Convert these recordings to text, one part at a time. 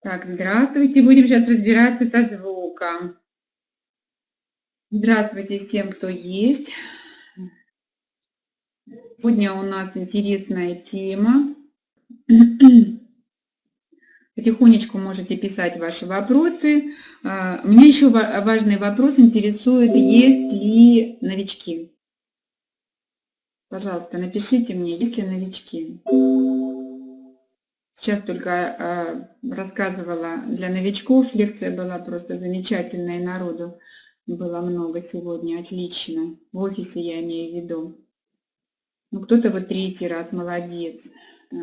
Так, здравствуйте. Будем сейчас разбираться со звуком. Здравствуйте всем, кто есть. Сегодня у нас интересная тема. Потихонечку можете писать ваши вопросы. А, меня еще важный вопрос интересует, есть ли новички? Пожалуйста, напишите мне, есть ли новички. Сейчас только э, рассказывала для новичков, лекция была просто замечательная, народу было много сегодня, отлично. В офисе я имею в виду. Ну, кто-то вот третий раз, молодец. Э,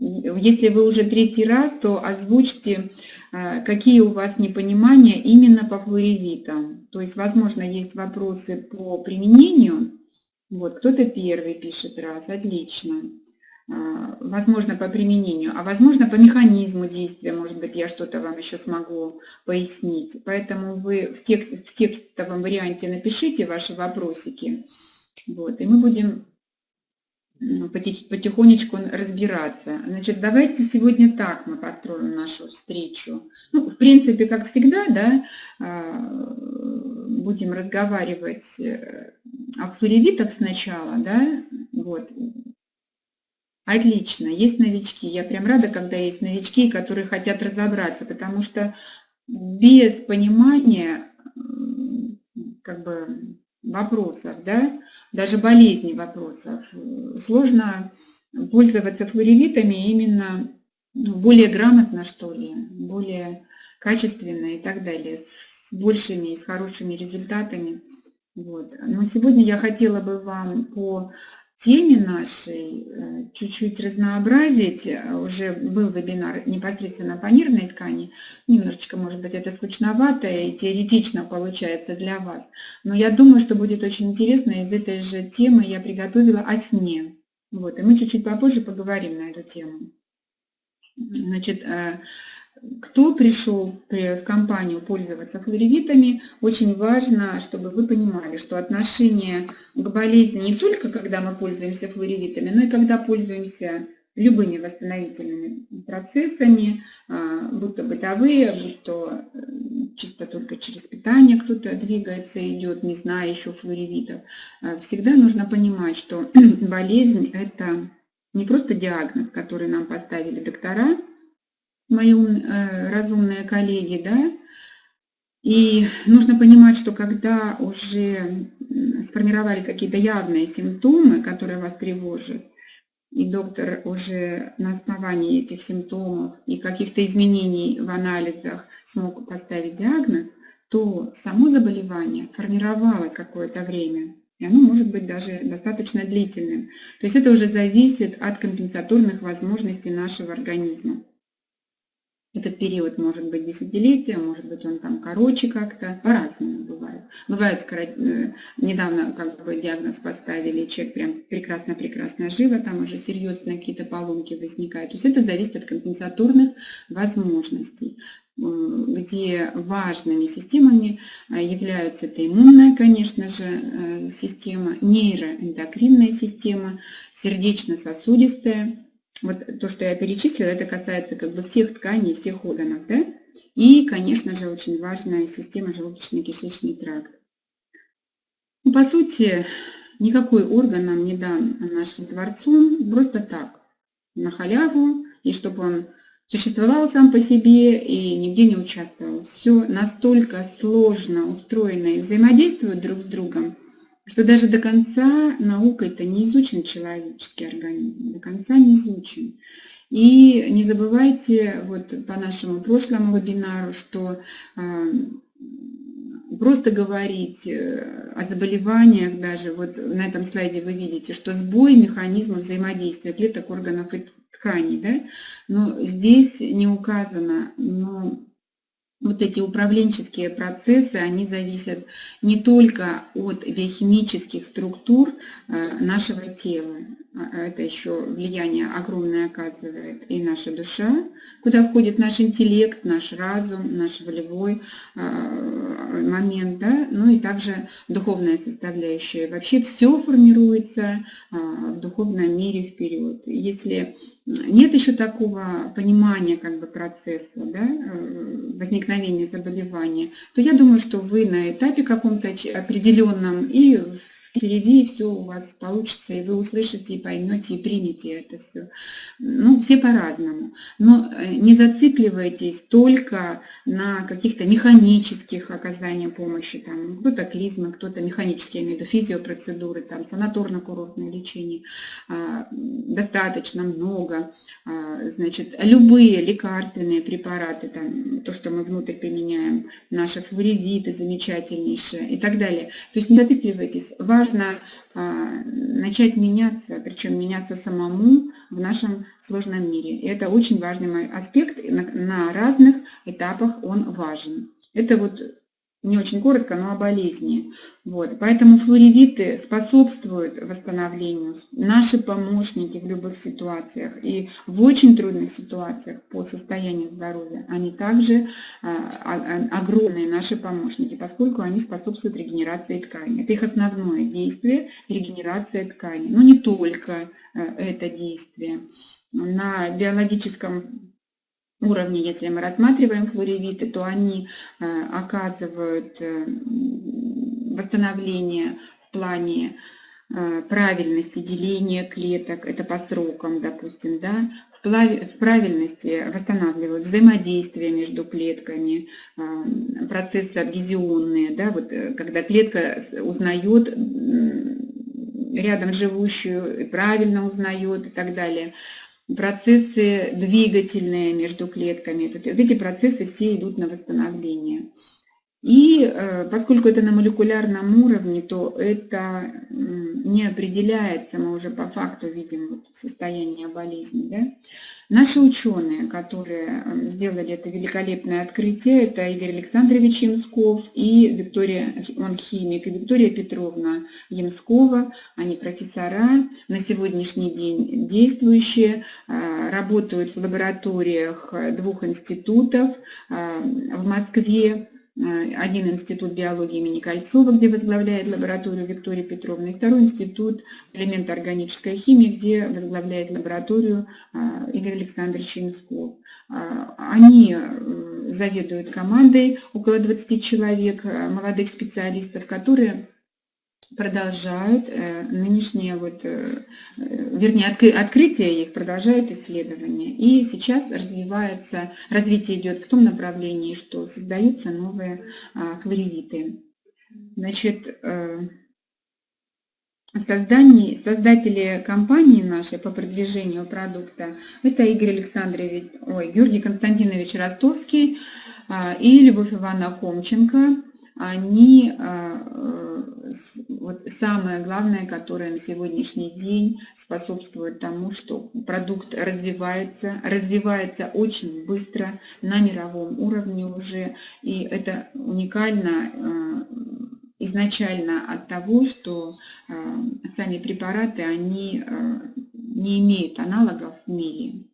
если вы уже третий раз, то озвучьте, э, какие у вас непонимания именно по флоревитам. То есть, возможно, есть вопросы по применению. Вот, кто-то первый пишет раз, отлично. А, возможно, по применению, а возможно, по механизму действия, может быть, я что-то вам еще смогу пояснить. Поэтому вы в, текст, в текстовом варианте напишите ваши вопросики, вот, и мы будем потихонечку разбираться. Значит, давайте сегодня так мы построим нашу встречу. Ну, в принципе, как всегда, да, а, будем разговаривать э, о флоревитах сначала, да, вот, Отлично, есть новички. Я прям рада, когда есть новички, которые хотят разобраться, потому что без понимания как бы, вопросов, да, даже болезни вопросов, сложно пользоваться флоревитами именно ну, более грамотно, что ли, более качественно и так далее, с большими и с хорошими результатами. Вот. Но сегодня я хотела бы вам по теме нашей э, чуть-чуть разнообразить. Э, уже был вебинар непосредственно по нервной ткани. Немножечко, может быть, это скучновато и теоретично получается для вас. Но я думаю, что будет очень интересно. Из этой же темы я приготовила о сне. Вот, и мы чуть-чуть попозже поговорим на эту тему. Значит, э, кто пришел в компанию пользоваться флоревитами, очень важно, чтобы вы понимали, что отношение к болезни не только когда мы пользуемся флоревитами, но и когда пользуемся любыми восстановительными процессами, а, будь то бытовые, будь то э, чисто только через питание кто-то двигается, идет, не зная еще флоревитов. А, всегда нужно понимать, что болезнь – это не просто диагноз, который нам поставили доктора, мои э, разумные коллеги, да, и нужно понимать, что когда уже сформировались какие-то явные симптомы, которые вас тревожат, и доктор уже на основании этих симптомов и каких-то изменений в анализах смог поставить диагноз, то само заболевание формировалось какое-то время, и оно может быть даже достаточно длительным. То есть это уже зависит от компенсаторных возможностей нашего организма. Этот период может быть десятилетия, может быть он там короче как-то, по-разному бывает. Бывает, э, недавно как бы диагноз поставили, человек прям прекрасно-прекрасно жил, а там уже серьезные какие-то поломки возникают. То есть это зависит от компенсаторных возможностей где важными системами э, являются это иммунная, конечно же, э, система, нейроэндокринная система, сердечно-сосудистая, вот то, что я перечислила, это касается как бы всех тканей, всех органов, да? И, конечно же, очень важная система желудочно-кишечный тракт. Ну, по сути, никакой орган нам не дан нашим Творцом просто так, на халяву, и чтобы он существовал сам по себе и нигде не участвовал. Все настолько сложно устроено и взаимодействует друг с другом, что даже до конца наукой-то не изучен человеческий организм, до конца не изучен. И не забывайте, вот по нашему прошлому вебинару, что а, просто говорить э, о заболеваниях даже, вот на этом слайде вы видите, что сбой механизма взаимодействия клеток, органов и тканей, да? но здесь не указано, но вот эти управленческие процессы, они зависят не только от биохимических структур э, нашего тела. А, это еще влияние огромное оказывает и наша душа, куда входит наш интеллект, наш разум, наш волевой а, момент, да, ну и также духовная составляющая. Вообще все формируется а, в духовном мире вперед. Если нет еще такого понимания как бы процесса да, э, возникновения заболевания, то я думаю, что вы на этапе каком-то определенном и впереди все у вас получится, и вы услышите, и поймете, и примете это все. Ну, все по-разному. Но э, не зацикливайтесь только на каких-то механических оказаниях помощи. Там кто-то клизма, кто-то механические, я имею в виду, физиопроцедуры, там, санаторно-курортное лечение. А, достаточно много. А, значит, любые лекарственные препараты, там, то, что мы внутрь применяем, наши флоревиты замечательнейшие и так далее. То есть не зацикливайтесь. Важно важно а, начать меняться, причем меняться самому в нашем сложном мире. И это очень важный аспект, на разных этапах он важен. Это вот не очень коротко, но о болезни. Вот. Поэтому флоревиты способствуют восстановлению, наши помощники в любых ситуациях и в очень трудных ситуациях по состоянию здоровья, они также а, а, огромные наши помощники, поскольку они способствуют регенерации ткани. Это их основное действие – регенерация ткани. Но не только а, это действие. На биологическом уровне, если мы рассматриваем флоревиты, то они э, оказывают э, восстановление в плане э, правильности деления клеток, это по срокам, допустим, да, в правильности восстанавливают взаимодействие между клетками, процессы адгезионные, да, вот когда клетка узнает рядом живущую, правильно узнает и так далее процессы двигательные между клетками. Вот эти процессы все идут на восстановление. И э, поскольку это на молекулярном уровне, то это не определяется, мы уже по факту видим вот состояние болезни. Да? Наши ученые, которые сделали это великолепное открытие, это Игорь Александрович Ямсков и Виктория, он химик, и Виктория Петровна Ямскова, они профессора, на сегодняшний день действующие, э, работают в лабораториях двух институтов э, в Москве, один институт биологии имени Кольцова, где возглавляет лабораторию Виктория Петровна, и второй институт элемента органической химии, где возглавляет лабораторию э, Игорь Александрович Ямсков. Э, они заведуют командой, около 20 человек, молодых специалистов, которые продолжают э, нынешние, вот, э, э, вернее, откры, открытия их продолжают исследования. И сейчас развивается, развитие идет в том направлении, что создаются новые а, флоревиты. Значит, Создание, создатели компании нашей по продвижению продукта это Игорь Александрович, ой, Георгий Константинович Ростовский а, и Любовь Ивановна Хомченко. Они а, вот самое главное, которое на сегодняшний день способствует тому, что продукт развивается, развивается очень быстро на мировом уровне уже, и это уникально э, изначально от того, что э, сами препараты, они э, не имеют аналогов в мире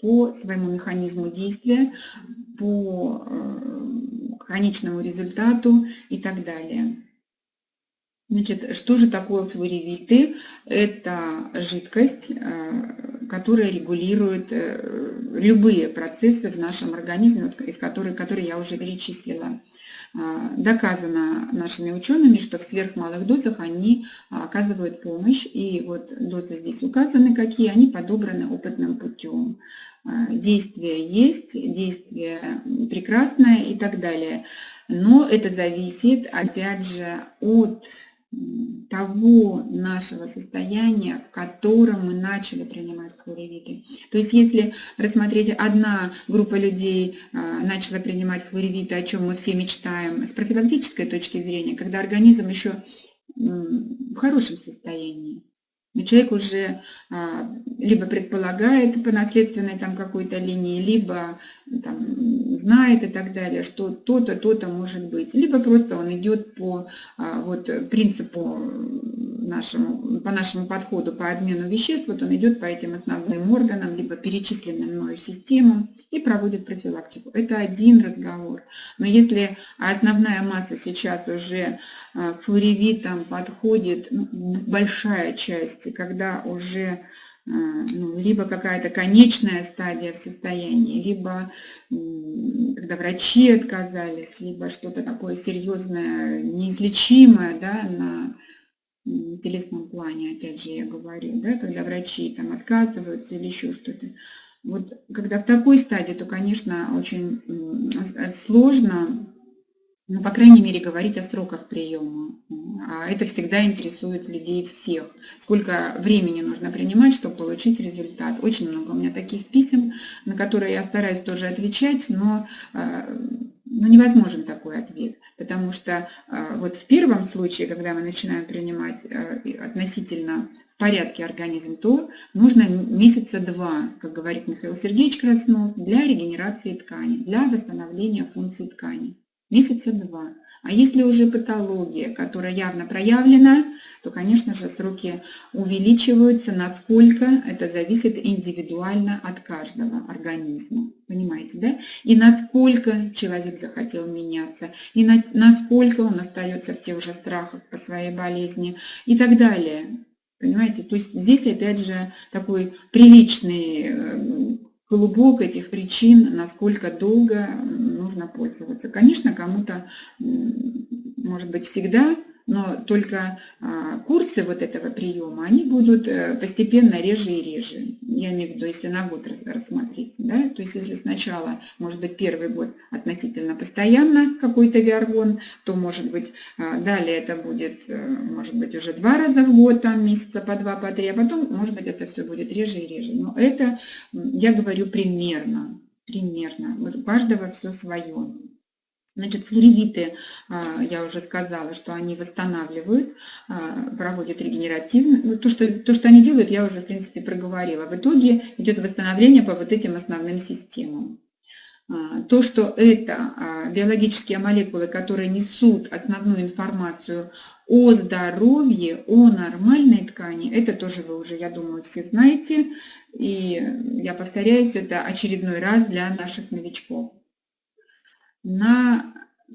по своему механизму действия, по конечному результату и так далее. Значит, что же такое флоревиты? Это жидкость, э, которая регулирует э, любые процессы в нашем организме, из которых, которые я уже перечислила. Э, доказано нашими учеными, что в сверхмалых дозах они оказывают помощь. И вот дозы здесь указаны какие, они подобраны опытным путем. Действие есть, действие прекрасное и так далее. Но это зависит, опять же, от того нашего состояния, в котором мы начали принимать флоревиты. То есть если рассмотреть, одна группа людей а, начала принимать флоревиты, о чем мы все мечтаем, с профилактической точки зрения, когда организм еще в хорошем состоянии, но человек уже а, либо предполагает по наследственной там какой-то линии, либо там, знает и так далее, что то-то, то-то может быть. Либо просто он идет по а, вот, принципу нашему, по нашему подходу по обмену веществ, вот он идет по этим основным органам, либо перечисленным мною системам и проводит профилактику. Это один разговор. Но если основная масса сейчас уже к флоревитам подходит, ну, большая часть, когда уже ну, либо какая-то конечная стадия в состоянии, либо когда врачи отказались, либо что-то такое серьезное, неизлечимое да, на телесном плане, опять же я говорю, да, когда врачи там отказываются или еще что-то. Вот когда в такой стадии, то, конечно, очень сложно ну, по крайней мере, говорить о сроках приема. А это всегда интересует людей всех. Сколько времени нужно принимать, чтобы получить результат. Очень много у меня таких писем, на которые я стараюсь тоже отвечать, но а, ну, невозможен такой ответ, потому что а, вот в первом случае, когда мы начинаем принимать относительно в порядке организм, то нужно месяца два, как говорит Михаил Сергеевич Краснов, для регенерации ткани, для восстановления функций ткани месяца два. А если уже патология, которая явно проявлена, то, конечно же, сроки увеличиваются, насколько это зависит индивидуально от каждого организма. Понимаете, да? И насколько человек захотел меняться, и на, насколько он остается в тех же страхах по своей болезни и так далее. Понимаете, то есть здесь опять же такой приличный э, клубок этих причин, насколько долго нужно пользоваться. Конечно, кому-то, может быть, всегда но только а, курсы вот этого приема, они будут э, постепенно реже и реже. Я имею в виду, если на год рассмотреть. Да? То есть если сначала, может быть, первый год относительно постоянно какой-то виаргон, то, может быть, а, далее это будет, э, может быть, уже два раза в год, там месяца по два, по три, а потом, может быть, это все будет реже и реже. Но это, я говорю, примерно. Примерно. У каждого все свое. Значит, флоревиты, а, я уже сказала, что они восстанавливают, а, проводят регенеративно. Ну, то что, то, что они делают, я уже, в принципе, проговорила. В итоге идет восстановление по вот этим основным системам. А, то, что это биологические молекулы, которые несут основную информацию о здоровье, о нормальной ткани, это тоже вы уже, я думаю, все знаете. И я повторяюсь, это очередной раз для наших новичков на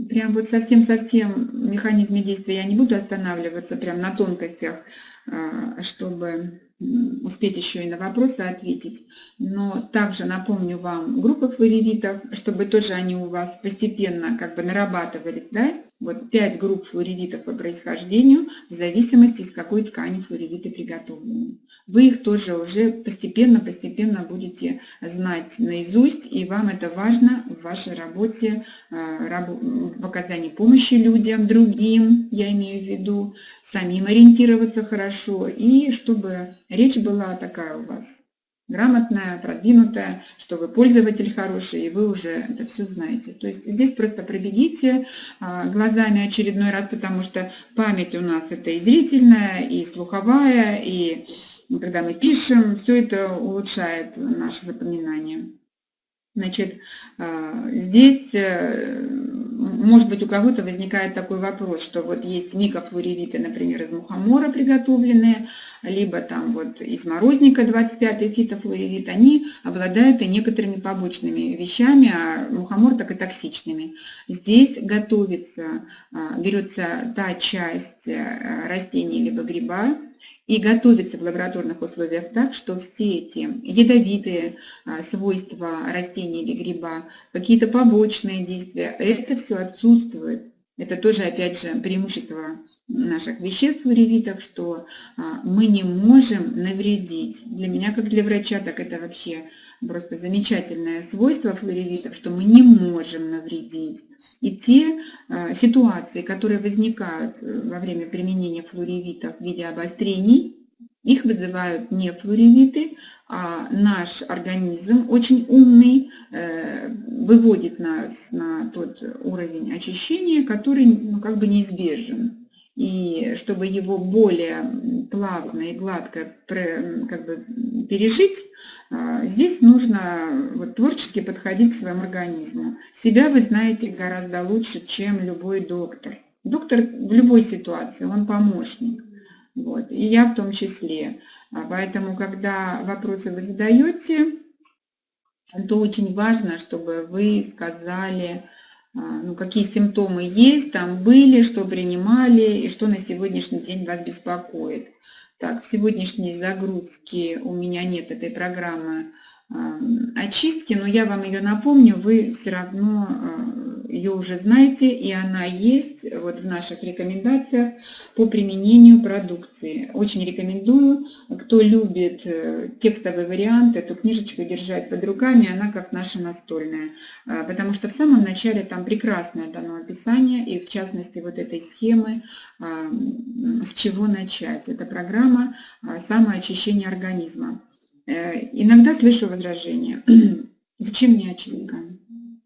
прям вот совсем-совсем механизме действия я не буду останавливаться, прям на тонкостях, а, чтобы успеть еще и на вопросы ответить. Но также напомню вам группы флоревитов, чтобы тоже они у вас постепенно как бы нарабатывались, да? Вот пять групп флоревитов по происхождению в зависимости, из какой ткани флоревиты приготовлены. Вы их тоже уже постепенно-постепенно будете знать наизусть, и вам это важно в вашей работе, э, в оказании помощи людям, другим, я имею в виду, самим ориентироваться хорошо, и чтобы речь была такая у вас грамотная, продвинутая, что вы пользователь хороший, и вы уже это все знаете. То есть здесь просто пробегите а, глазами очередной раз, потому что память у нас это и зрительная, и слуховая, и когда мы пишем, все это улучшает наше запоминание. Значит, а, здесь, э, может быть, у кого-то возникает такой вопрос, что вот есть микофлоревиты, например, из мухомора приготовленные, либо там вот из морозника 25-й фитофлоревит, они обладают и некоторыми побочными вещами, а мухомор так и токсичными. Здесь готовится, а, берется та часть э, растения либо гриба, и готовится в лабораторных условиях так, что все эти ядовитые а, свойства растения или гриба, какие-то побочные действия, это все отсутствует. Это тоже, опять же, преимущество наших веществ уревитов, что а, мы не можем навредить. Для меня, как для врача, так это вообще просто замечательное свойство флоревитов, что мы не можем навредить. И те э, ситуации, которые возникают э, во время применения флоревитов в виде обострений, их вызывают не флоревиты, а наш организм очень умный э, выводит нас на тот уровень очищения, который ну, как бы неизбежен и чтобы его более плавно и гладко как бы, пережить, а, здесь нужно вот, творчески подходить к своему организму. Себя вы знаете гораздо лучше, чем любой доктор. Доктор в любой ситуации, он помощник. Вот. И я в том числе. А поэтому, когда вопросы вы задаете, то очень важно, чтобы вы сказали, а, ну, какие симптомы есть, там были, что принимали и что на сегодняшний день вас беспокоит. Так, в сегодняшней загрузке у меня нет этой программы очистки, но я вам ее напомню, вы все равно а, ее уже знаете, и она есть вот в наших рекомендациях по применению продукции. Очень рекомендую, кто любит э, текстовый вариант, эту книжечку держать под руками, она как наша настольная, а, потому что в самом начале там прекрасное дано описание, и в частности вот этой схемы, с чего начать. Это программа самоочищения организма. Э, иногда слышу возражения. Зачем мне очистка?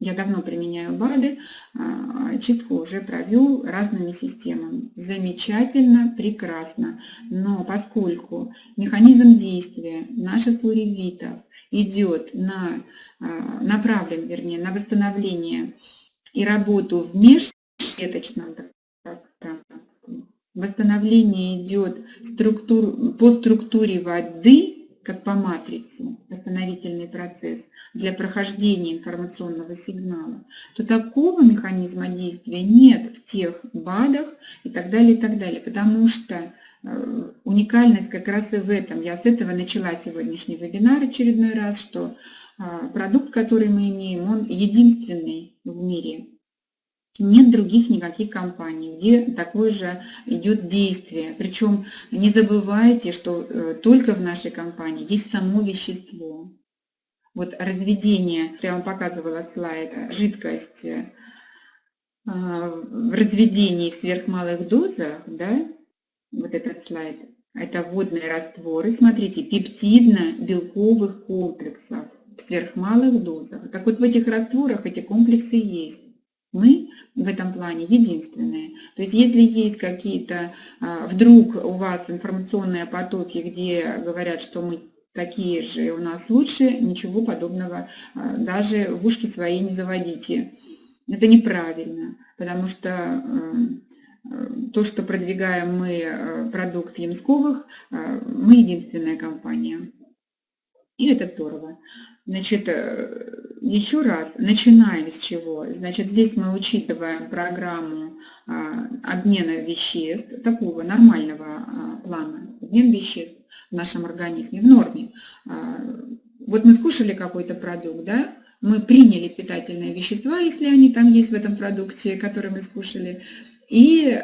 Я давно применяю БАДы, а, очистку уже провел разными системами. Замечательно, прекрасно. Но поскольку механизм действия наших плуревитов идет на, а, направлен, вернее, на восстановление и работу в межклеточном пространстве, восстановление идет структур, по структуре воды, как по матрице, восстановительный процесс для прохождения информационного сигнала, то такого механизма действия нет в тех БАДах и так далее, и так далее, потому что э, уникальность как раз и в этом. Я с этого начала сегодняшний вебинар очередной раз, что а, продукт, который мы имеем, он единственный в мире нет других никаких компаний, где такое же идет действие. Причем не забывайте, что э, только в нашей компании есть само вещество. Вот разведение, я вам показывала слайд, жидкость э, в разведении в сверхмалых дозах, да, вот этот слайд, это водные растворы, смотрите, пептидно-белковых комплексов в сверхмалых дозах. Так вот в этих растворах эти комплексы есть. Мы в этом плане единственные. То есть если есть какие-то, а, вдруг у вас информационные потоки, где говорят, что мы такие же у нас лучше, ничего подобного а, даже в ушки свои не заводите. Это неправильно, потому что э, то, что продвигаем мы продукт Ямсковых, мы единственная компания. И это здорово. Значит, еще раз, начинаем с чего? Значит, здесь мы учитываем программу а, обмена веществ, такого нормального а, плана, обмен веществ в нашем организме в норме. А, вот мы скушали какой-то продукт, да, мы приняли питательные вещества, если они там есть в этом продукте, который мы скушали, и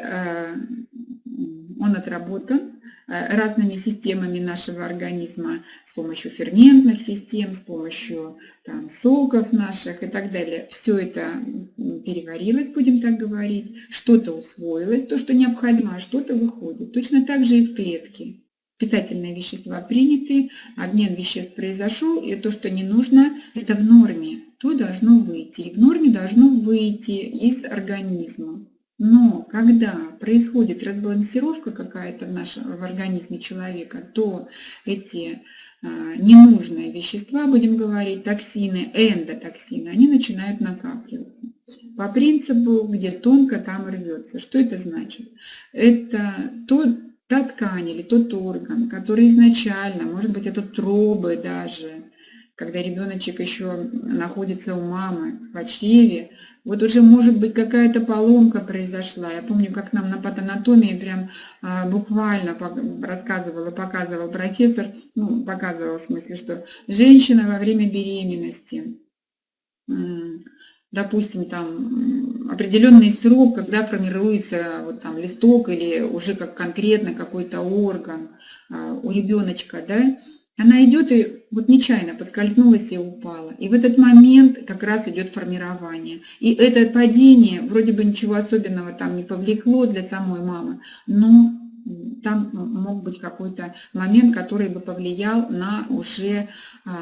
он отработан, Э, разными системами нашего организма, с помощью ферментных систем, с помощью там, соков наших и так далее. Все это переварилось, будем так говорить, что-то усвоилось, то, что необходимо, а что-то выходит. Точно так же и в клетке. Питательные вещества приняты, обмен веществ произошел, и то, что не нужно, это в норме. То должно выйти. И в норме должно выйти из организма. Но когда происходит разбалансировка какая-то в в организме человека, то эти а, ненужные вещества, будем говорить, токсины, эндотоксины, они начинают накапливаться. По принципу, где тонко, там рвется. Что это значит? Это тот, та ткань или тот орган, который изначально, может быть, это тробы даже, когда ребеночек еще находится у мамы в чреве, вот уже, может быть, какая-то поломка произошла. Я помню, как нам на патанатомии прям а, буквально рассказывал и показывал профессор, ну, показывал в смысле, что женщина во время беременности, допустим, там определенный срок, когда формируется вот там листок или уже как конкретно какой-то орган а, у ребеночка, да, она идет и вот нечаянно подскользнулась и упала. И в этот момент как раз идет формирование. И это падение вроде бы ничего особенного там не повлекло для самой мамы, но там мог быть какой-то момент, который бы повлиял на уже а,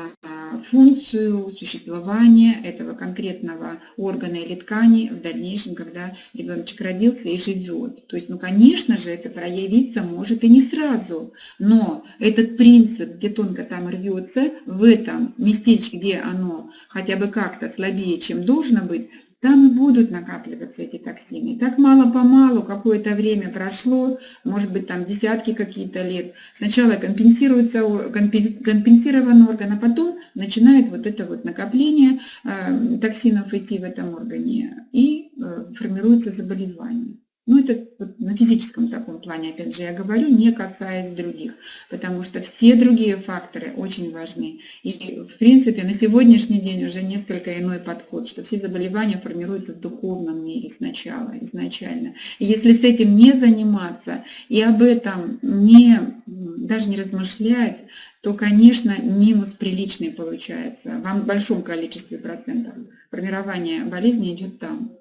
функцию существования этого конкретного органа или ткани в дальнейшем, когда ребеночек родился и живет. То есть, ну, конечно же, это проявиться может и не сразу, но этот принцип, где тонко там рвется, в этом местечке, где оно хотя бы как-то слабее, чем должно быть, там и будут накапливаться эти токсины. И так мало-помалу, какое-то время прошло, может быть, там десятки какие-то лет, сначала компенсируется, компенсирован орган, а потом начинает вот это вот накопление э, токсинов идти в этом органе, и э, формируется заболевание. Ну, это вот на физическом таком плане, опять же, я говорю, не касаясь других, потому что все другие факторы очень важны. И, в принципе, на сегодняшний день уже несколько иной подход, что все заболевания формируются в духовном мире сначала, изначально. И если с этим не заниматься и об этом не, даже не размышлять, то, конечно, минус приличный получается. В большом количестве процентов формирование болезни идет там.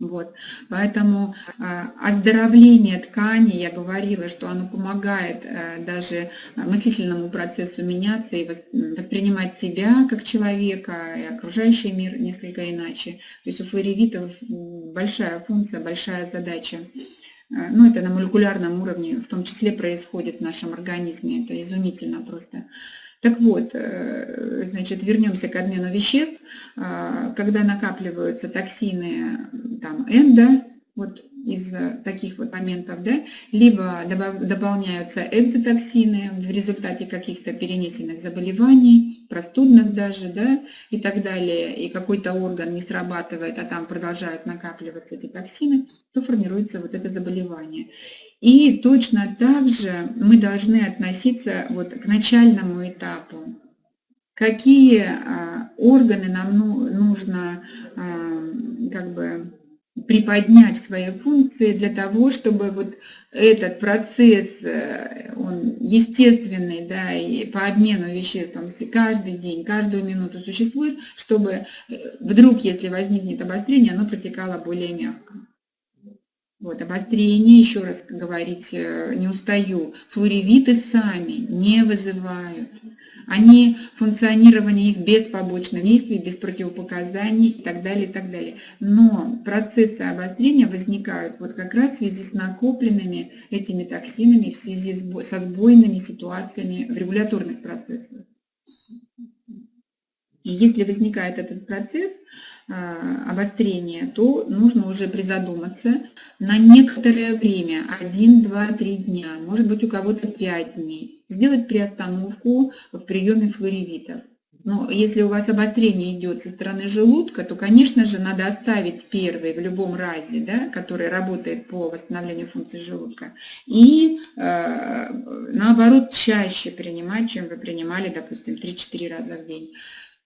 Вот. Поэтому э, оздоровление ткани, я говорила, что оно помогает э, даже мыслительному процессу меняться и воспринимать себя как человека и окружающий мир несколько иначе. То есть у флоревитов большая функция, большая задача. Э, ну, это на молекулярном уровне в том числе происходит в нашем организме. Это изумительно просто. Так вот, э, значит, вернемся к обмену веществ. А, когда накапливаются токсины там, эндо, вот из таких вот моментов, да, либо дополняются экзотоксины в результате каких-то перенесенных заболеваний, простудных даже, да, и так далее, и какой-то орган не срабатывает, а там продолжают накапливаться эти токсины, то формируется вот это заболевание. И точно так же мы должны относиться вот к начальному этапу. Какие а, органы нам ну, нужно а, как бы приподнять свои функции для того, чтобы вот этот процесс, э, он естественный, да, и по обмену веществ он каждый день, каждую минуту существует, чтобы э, вдруг, если возникнет обострение, оно протекало более мягко. Вот, обострение, еще раз говорить, э, не устаю, флоревиты сами не вызывают. Они, функционирование их без побочных действий, без противопоказаний и так далее, и так далее. Но процессы обострения возникают вот как раз в связи с накопленными этими токсинами, в связи со сбойными ситуациями в регуляторных процессах. И если возникает этот процесс, а, обострения, то нужно уже призадуматься на некоторое время, 1, 2, 3 дня, может быть у кого-то 5 дней, сделать приостановку в приеме флоревитов. Но если у вас обострение идет со стороны желудка, то, конечно же, надо оставить первый в любом разе, да, который работает по восстановлению функции желудка, и э, наоборот чаще принимать, чем вы принимали, допустим, 3-4 раза в день.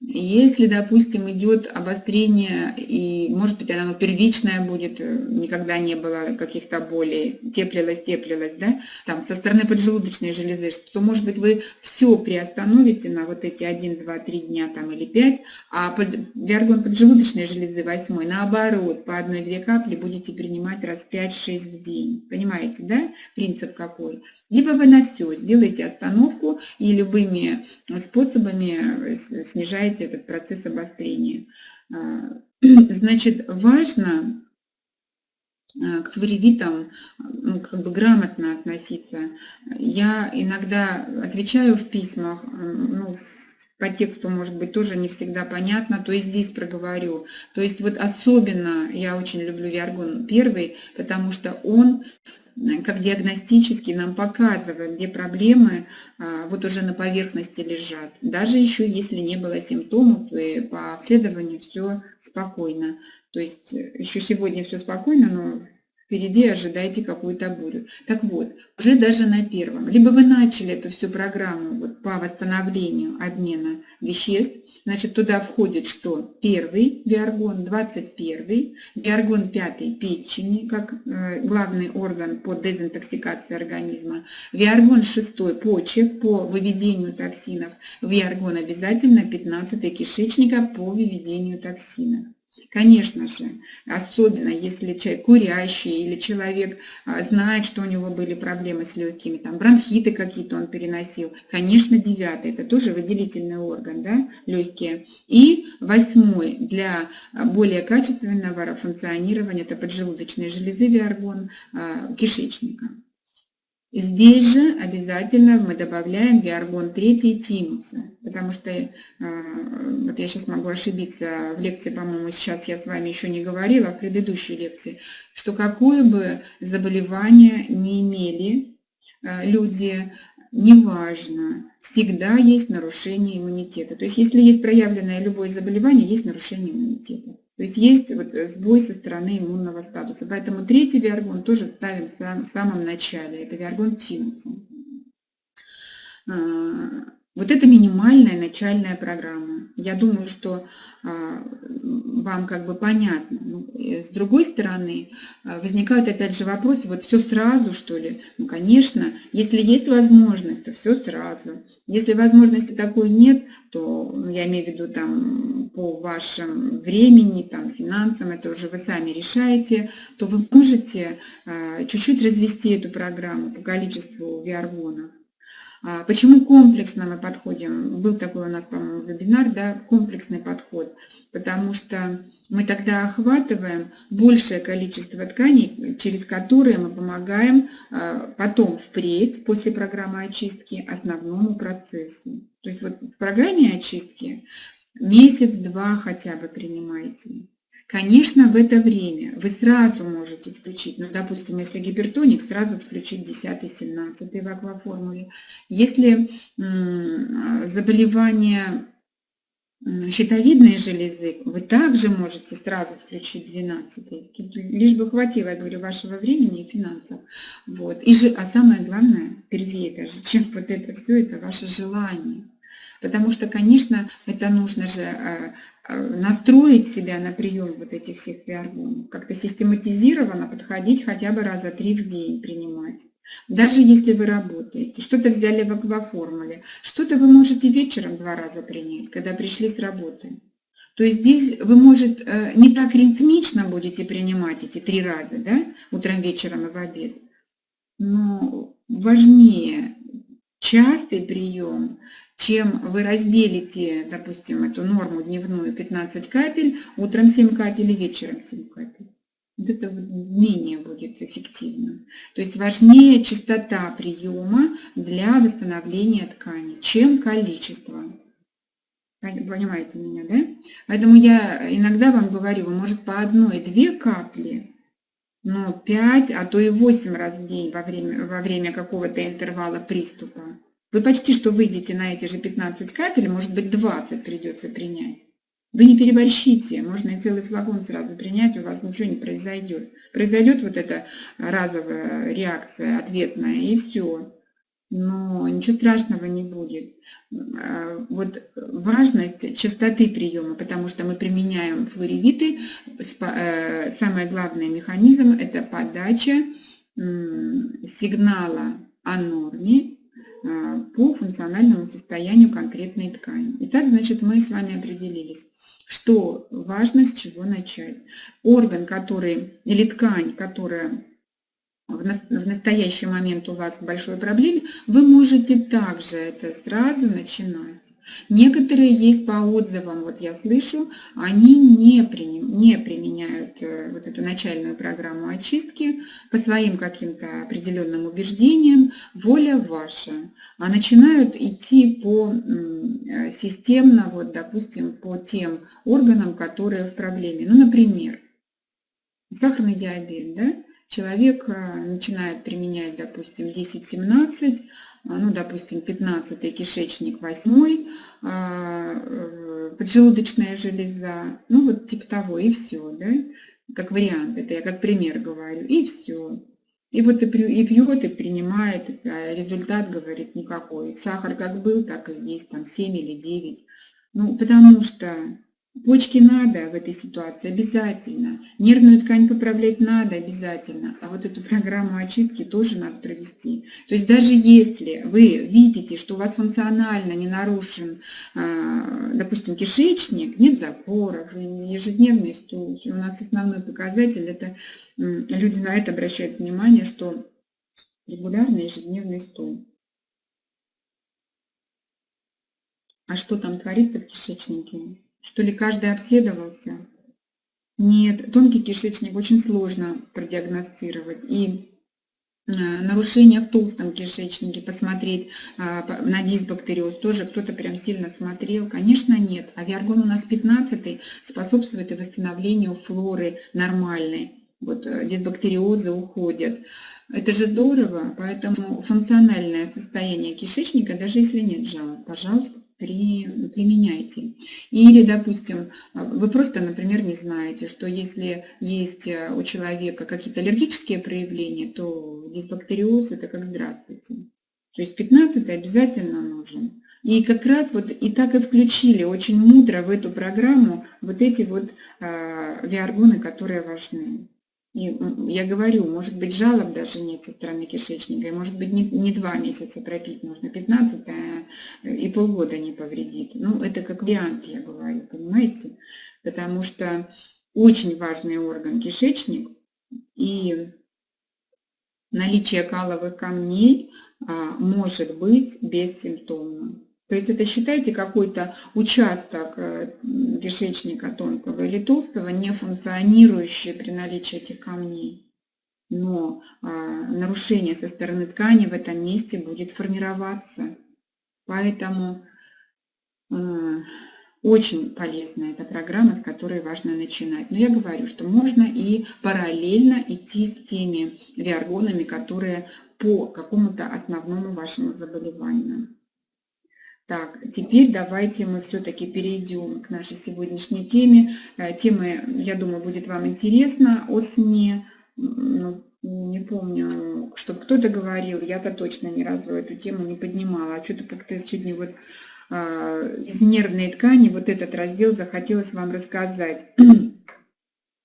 Если, допустим, идет обострение, и, может быть, оно первичное будет, э, никогда не было каких-то болей, теплилось, теплилось, да, там, со стороны поджелудочной железы, то, может быть, вы все приостановите на вот эти 1, 2, 3 дня там или 5, а под, виаргон поджелудочной железы 8, наоборот, по одной-две капли будете принимать раз 5-6 в день. Понимаете, да, принцип какой? Либо вы на все сделаете остановку и любыми способами снижаете этот процесс обострения. А, значит, важно к флоревитам ну, как бы грамотно относиться. Я иногда отвечаю в письмах, ну, по тексту, может быть, тоже не всегда понятно, то и здесь проговорю. То есть вот особенно я очень люблю Виаргон первый, потому что он как диагностически нам показывает, где проблемы а, вот уже на поверхности лежат. Даже еще если не было симптомов, и по обследованию все спокойно. То есть э, еще сегодня все спокойно, но впереди ожидайте какую-то бурю. Так вот, уже даже на первом, либо вы начали эту всю программу вот, по восстановлению обмена веществ, значит, туда входит что? Первый биоргон, 21, биоргон пятый печени, как э, главный орган по дезинтоксикации организма, биоргон шестой почек по выведению токсинов, биоргон обязательно 15 кишечника по выведению токсинов. Конечно же, особенно если человек курящий или человек а, знает, что у него были проблемы с легкими, там бронхиты какие-то он переносил. Конечно, девятый, это тоже выделительный орган, да, легкие. И восьмой для а, более качественного функционирования, это поджелудочные железы, виаргон, а, кишечника. Здесь же обязательно мы добавляем виаргон 3 тимуса, потому что, э, вот я сейчас могу ошибиться, в лекции, по-моему, сейчас я с вами еще не говорила, в предыдущей лекции, что какое бы заболевание не имели э, люди, неважно, всегда есть нарушение иммунитета. То есть если есть проявленное любое заболевание, есть нарушение иммунитета. То есть есть вот э, сбой со стороны иммунного статуса. Поэтому третий виаргон тоже ставим в самом начале. Это виаргон тинуса. Вот это минимальная начальная программа. Я думаю, что а, вам как бы понятно. Ну, с другой стороны, а, возникают опять же вопросы, вот все сразу что ли? Ну, конечно, если есть возможность, то все сразу. Если возможности такой нет, то, ну, я имею в виду там по вашему времени, там, финансам, это уже вы сами решаете, то вы можете а, чуть-чуть развести эту программу по количеству виаргонов. А почему комплексно мы подходим? Был такой у нас, по-моему, вебинар, да, комплексный подход, потому что мы тогда охватываем большее количество тканей, через которые мы помогаем а, потом впредь, после программы очистки, основному процессу. То есть вот в программе очистки месяц-два хотя бы принимайте. Конечно, в это время вы сразу можете включить, ну, допустим, если гипертоник, сразу включить 10-17 в акваформуле. Если заболевание щитовидной железы, вы также можете сразу включить 12 Тут лишь бы хватило, я говорю, вашего времени и финансов. Вот. И же, а самое главное, первее даже, чем вот это все, это ваше желание. Потому что, конечно, это нужно же э, э, настроить себя на прием вот этих всех гормонов, как-то систематизированно подходить хотя бы раза три в день принимать. Даже если вы работаете, что-то взяли в акваформуле, что-то вы можете вечером два раза принять, когда пришли с работы. То есть здесь вы, может, э, не так ритмично будете принимать эти три раза, да, утром, вечером и в обед, но важнее частый прием, чем вы разделите, допустим, эту норму дневную 15 капель, утром 7 капель и вечером 7 капель. Вот это менее будет эффективно. То есть важнее частота приема для восстановления ткани, чем количество. Понимаете меня, да? Поэтому я иногда вам говорю, может по одной-две капли, но 5, а то и 8 раз в день во время, во время какого-то интервала приступа. Вы почти что выйдете на эти же 15 капель, может быть 20 придется принять. Вы не переборщите, можно и целый флакон сразу принять, у вас ничего не произойдет. Произойдет вот эта разовая реакция ответная, и все. Но ничего страшного не будет. А, вот важность частоты приема, потому что мы применяем флоревиты. Э, самый главный механизм – это подача сигнала о норме по функциональному состоянию конкретной ткани. Итак, значит, мы с вами определились, что важно с чего начать. Орган, который, или ткань, которая в настоящий момент у вас в большой проблеме, вы можете также это сразу начинать. Некоторые есть по отзывам, вот я слышу, они не, приним, не применяют э, вот эту начальную программу очистки по своим каким-то определенным убеждениям, воля ваша, а начинают идти по э, системно, вот, допустим, по тем органам, которые в проблеме. Ну, например, сахарный диабет, да? Человек э, начинает применять, допустим, 10-17, а, ну, допустим, 15 кишечник, 8 а, э, поджелудочная железа, ну, вот типа того, и все, да, как вариант, это я как пример говорю, и все. И вот и, и пьет, и принимает, а результат, говорит, никакой. Сахар как был, так и есть, там 7 или 9. Ну, потому что Почки надо в этой ситуации обязательно. Нервную ткань поправлять надо обязательно. А вот эту программу очистки тоже надо провести. То есть даже если вы видите, что у вас функционально не нарушен, а, допустим, кишечник, нет запоров, ежедневный стул. У нас основной показатель, это люди на это обращают внимание, что регулярный ежедневный стул. А что там творится в кишечнике? Что ли каждый обследовался? Нет, тонкий кишечник очень сложно продиагностировать. И нарушения в толстом кишечнике, посмотреть а, на дисбактериоз, тоже кто-то прям сильно смотрел. Конечно, нет. Авиаргон у нас 15 способствует и восстановлению флоры нормальной. Вот э, дисбактериозы уходят. Это же здорово, поэтому функциональное состояние кишечника, даже если нет жалоб, пожалуйста, при, применяйте. Или, допустим, вы просто, например, не знаете, что если есть э, у человека какие-то аллергические проявления, то дисбактериоз – это как здравствуйте. То есть 15 обязательно нужен. И как раз вот и так и включили очень мудро в эту программу вот эти вот э, виаргоны, которые важны. И я говорю, может быть, жалоб даже нет со стороны кишечника, и может быть, не, не два месяца пропить нужно, 15 а и полгода не повредит. Ну, это как вариант, я говорю, понимаете? Потому что очень важный орган кишечник, и наличие каловых камней а, может быть бессимптомным. То есть это считайте какой-то участок э, кишечника тонкого или толстого, не функционирующий при наличии этих камней. Но а, нарушение со стороны ткани в этом месте будет формироваться. Поэтому а, очень полезная эта программа, с которой важно начинать. Но я говорю, что можно и параллельно идти с теми виаргонами, которые по какому-то основному вашему заболеванию. Так, теперь давайте мы все-таки перейдем к нашей сегодняшней теме. Э, тема, я думаю, будет вам интересна о сне. Ну, не помню, чтобы кто-то говорил, я-то точно ни разу эту тему не поднимала. А что-то как-то чуть не вот а, из нервной ткани вот этот раздел захотелось вам рассказать.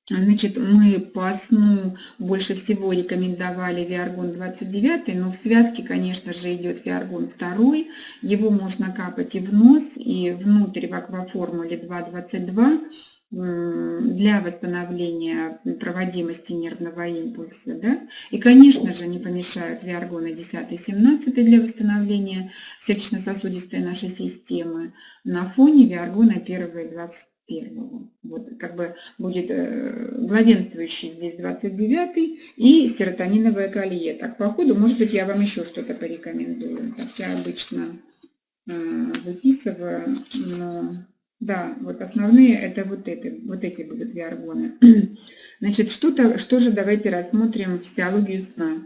Значит, мы по сну больше всего рекомендовали Виаргон 29, но в связке, конечно же, идет Виаргон 2. Его можно капать и в нос, и внутрь в акваформуле 2,22 для восстановления проводимости нервного импульса. Да? И, конечно же, не помешают виаргоны 10 и 17 для восстановления сердечно-сосудистой нашей системы на фоне виаргона 1 и 20 первого. Вот как бы будет э, главенствующий здесь 29 и серотониновое колье. Так, по ходу, может быть, я вам еще что-то порекомендую. Так я обычно э, выписываю, но да, вот основные это вот эти, вот эти будут виаргоны. Значит, что-то, что же давайте рассмотрим физиологию сна.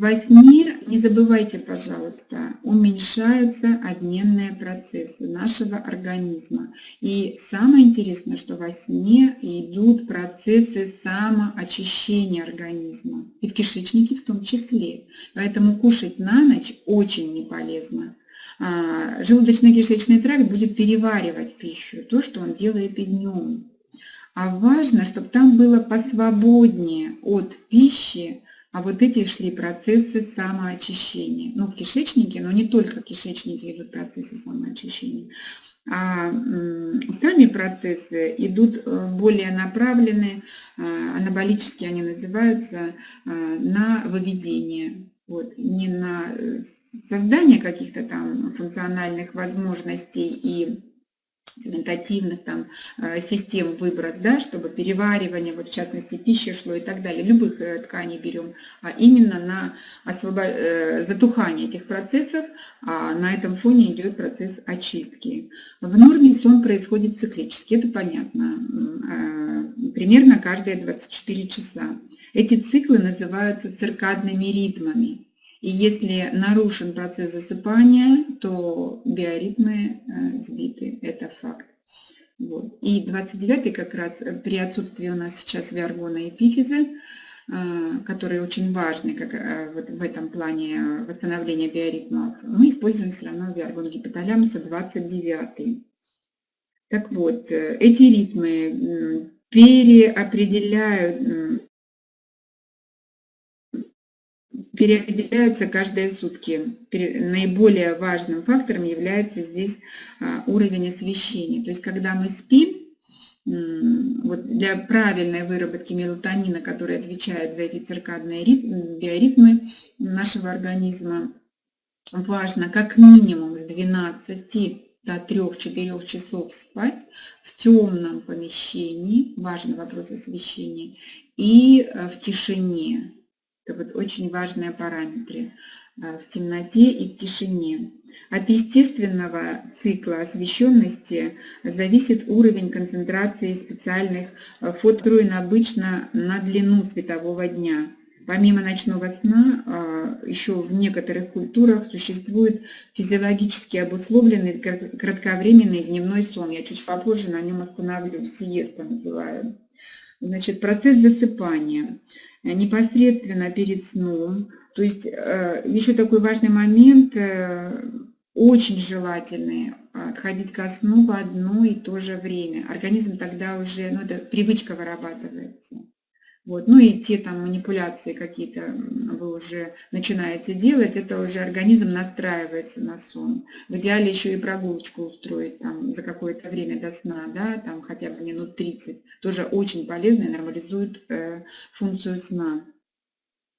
Во сне, не забывайте, пожалуйста, уменьшаются обменные процессы нашего организма. И самое интересное, что во сне идут процессы самоочищения организма. И в кишечнике в том числе. Поэтому кушать на ночь очень не полезно. А, желудочно-кишечный тракт будет переваривать пищу, то, что он делает и днем. А важно, чтобы там было посвободнее от пищи, а вот эти шли процессы самоочищения. Ну, в кишечнике, но не только в кишечнике идут процессы самоочищения. А сами процессы идут э, более направлены, э, анаболические они называются, э, на выведение. Вот, не на создание каких-то там функциональных возможностей и ферментативных там э, систем выбрать, да, чтобы переваривание, вот в частности пищи шло и так далее, любых э, тканей берем, а именно на освобо... Э, затухание этих процессов, а на этом фоне идет процесс очистки. В норме сон происходит циклически, это понятно, примерно каждые 24 часа. Эти циклы называются циркадными ритмами. И если нарушен процесс засыпания, то биоритмы э, сбиты. Это факт. Вот. И 29 как раз э, при отсутствии у нас сейчас виаргона и пифизы, э, которые очень важны как, в этом плане восстановления биоритмов, мы используем все равно виаргон гипоталямуса 29. Так вот, эти ритмы переопределяют переопределяются каждые сутки. Наиболее важным фактором является здесь а, уровень освещения. То есть, когда мы спим, вот для правильной выработки мелатонина, который отвечает за эти циркадные ритмы, биоритмы нашего организма, важно как минимум с 12 до 3-4 часов спать в темном помещении, важный вопрос освещения, и э, в тишине. Это вот очень важные параметры э, в темноте и в тишине. От естественного цикла освещенности зависит уровень концентрации специальных э, фотоструен обычно на длину светового дня. Помимо ночного сна, а, еще в некоторых культурах существует физиологически обусловленный кратковременный дневной сон. Я чуть попозже на нем остановлюсь, сиеста называю. Значит, процесс засыпания непосредственно перед сном. То есть э, еще такой важный момент, э, очень желательный, отходить ко сну в одно и то же время. Организм тогда уже, ну это привычка вырабатывается. Вот. Ну и те там манипуляции какие-то вы уже начинаете делать, это уже организм настраивается на сон. В идеале еще и прогулочку устроить там за какое-то время до сна, да, там хотя бы минут 30. Тоже очень полезно и нормализует э, функцию сна.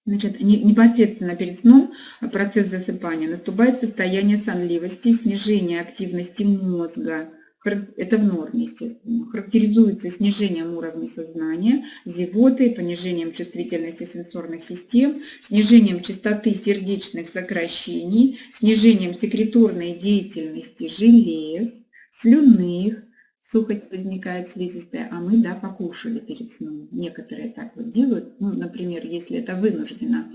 Значит, непосредственно перед сном процесс засыпания наступает состояние сонливости, снижение активности мозга, это в норме, естественно, характеризуется снижением уровня сознания, зевотой, понижением чувствительности сенсорных систем, снижением частоты сердечных сокращений, снижением секреторной деятельности желез, слюнных, сухость возникает слизистая, а мы, да, покушали перед сном. Некоторые так вот делают, ну, например, если это вынуждено,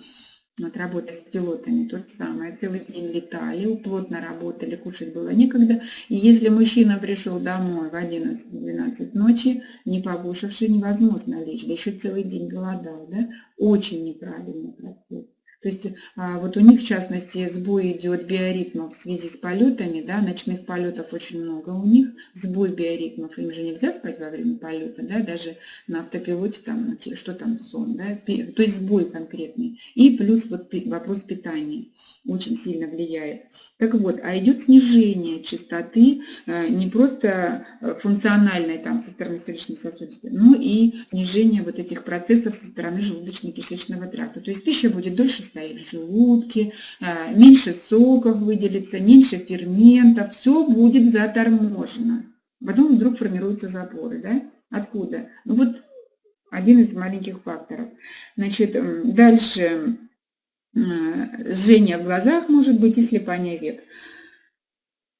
вот работа с пилотами то же самое. Целый день летали, плотно работали, кушать было некогда. И если мужчина пришел домой в 11-12 ночи, не покушавший, невозможно лечь. Да еще целый день голодал. Да? Очень неправильный процесс. То есть а, вот у них, в частности, сбой идет биоритмов в связи с полетами, да, ночных полетов очень много у них, сбой биоритмов, им же нельзя спать во время полета, да, даже на автопилоте, там, что там, сон, да, то есть сбой конкретный. И плюс вот вопрос питания очень сильно влияет. Так вот, а идет снижение частоты э, не просто э, функциональной там со стороны сердечно-сосудистой, но и снижение вот этих процессов со стороны желудочно-кишечного тракта. То есть пища будет дольше стоит в желудке, э, меньше соков выделится, меньше ферментов, все будет заторможено. Потом вдруг формируются запоры. Да? Откуда? Ну вот один из маленьких факторов. Значит, дальше э, жжение в глазах может быть и слепание век.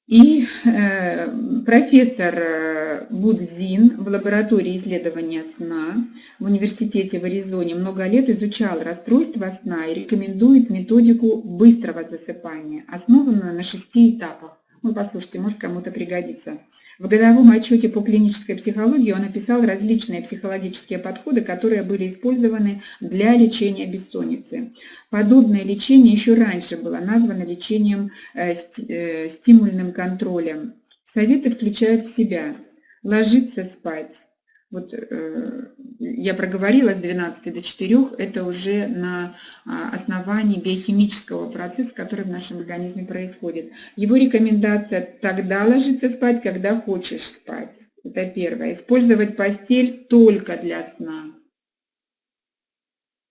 И э, профессор э, Будзин в лаборатории исследования сна в университете в Аризоне много лет изучал расстройства сна и рекомендует методику быстрого засыпания, основанную на шести этапах. Ну, послушайте, может кому-то пригодится. В годовом отчете по клинической психологии он описал различные психологические подходы, которые были использованы для лечения бессонницы. Подобное лечение еще раньше было названо лечением э, э, стимульным контролем. Советы включают в себя ложиться спать, вот э, я проговорила с 12 до 4, это уже на а, основании биохимического процесса, который в нашем организме происходит. Его рекомендация тогда ложиться спать, когда хочешь спать. Это первое. Использовать постель только для сна.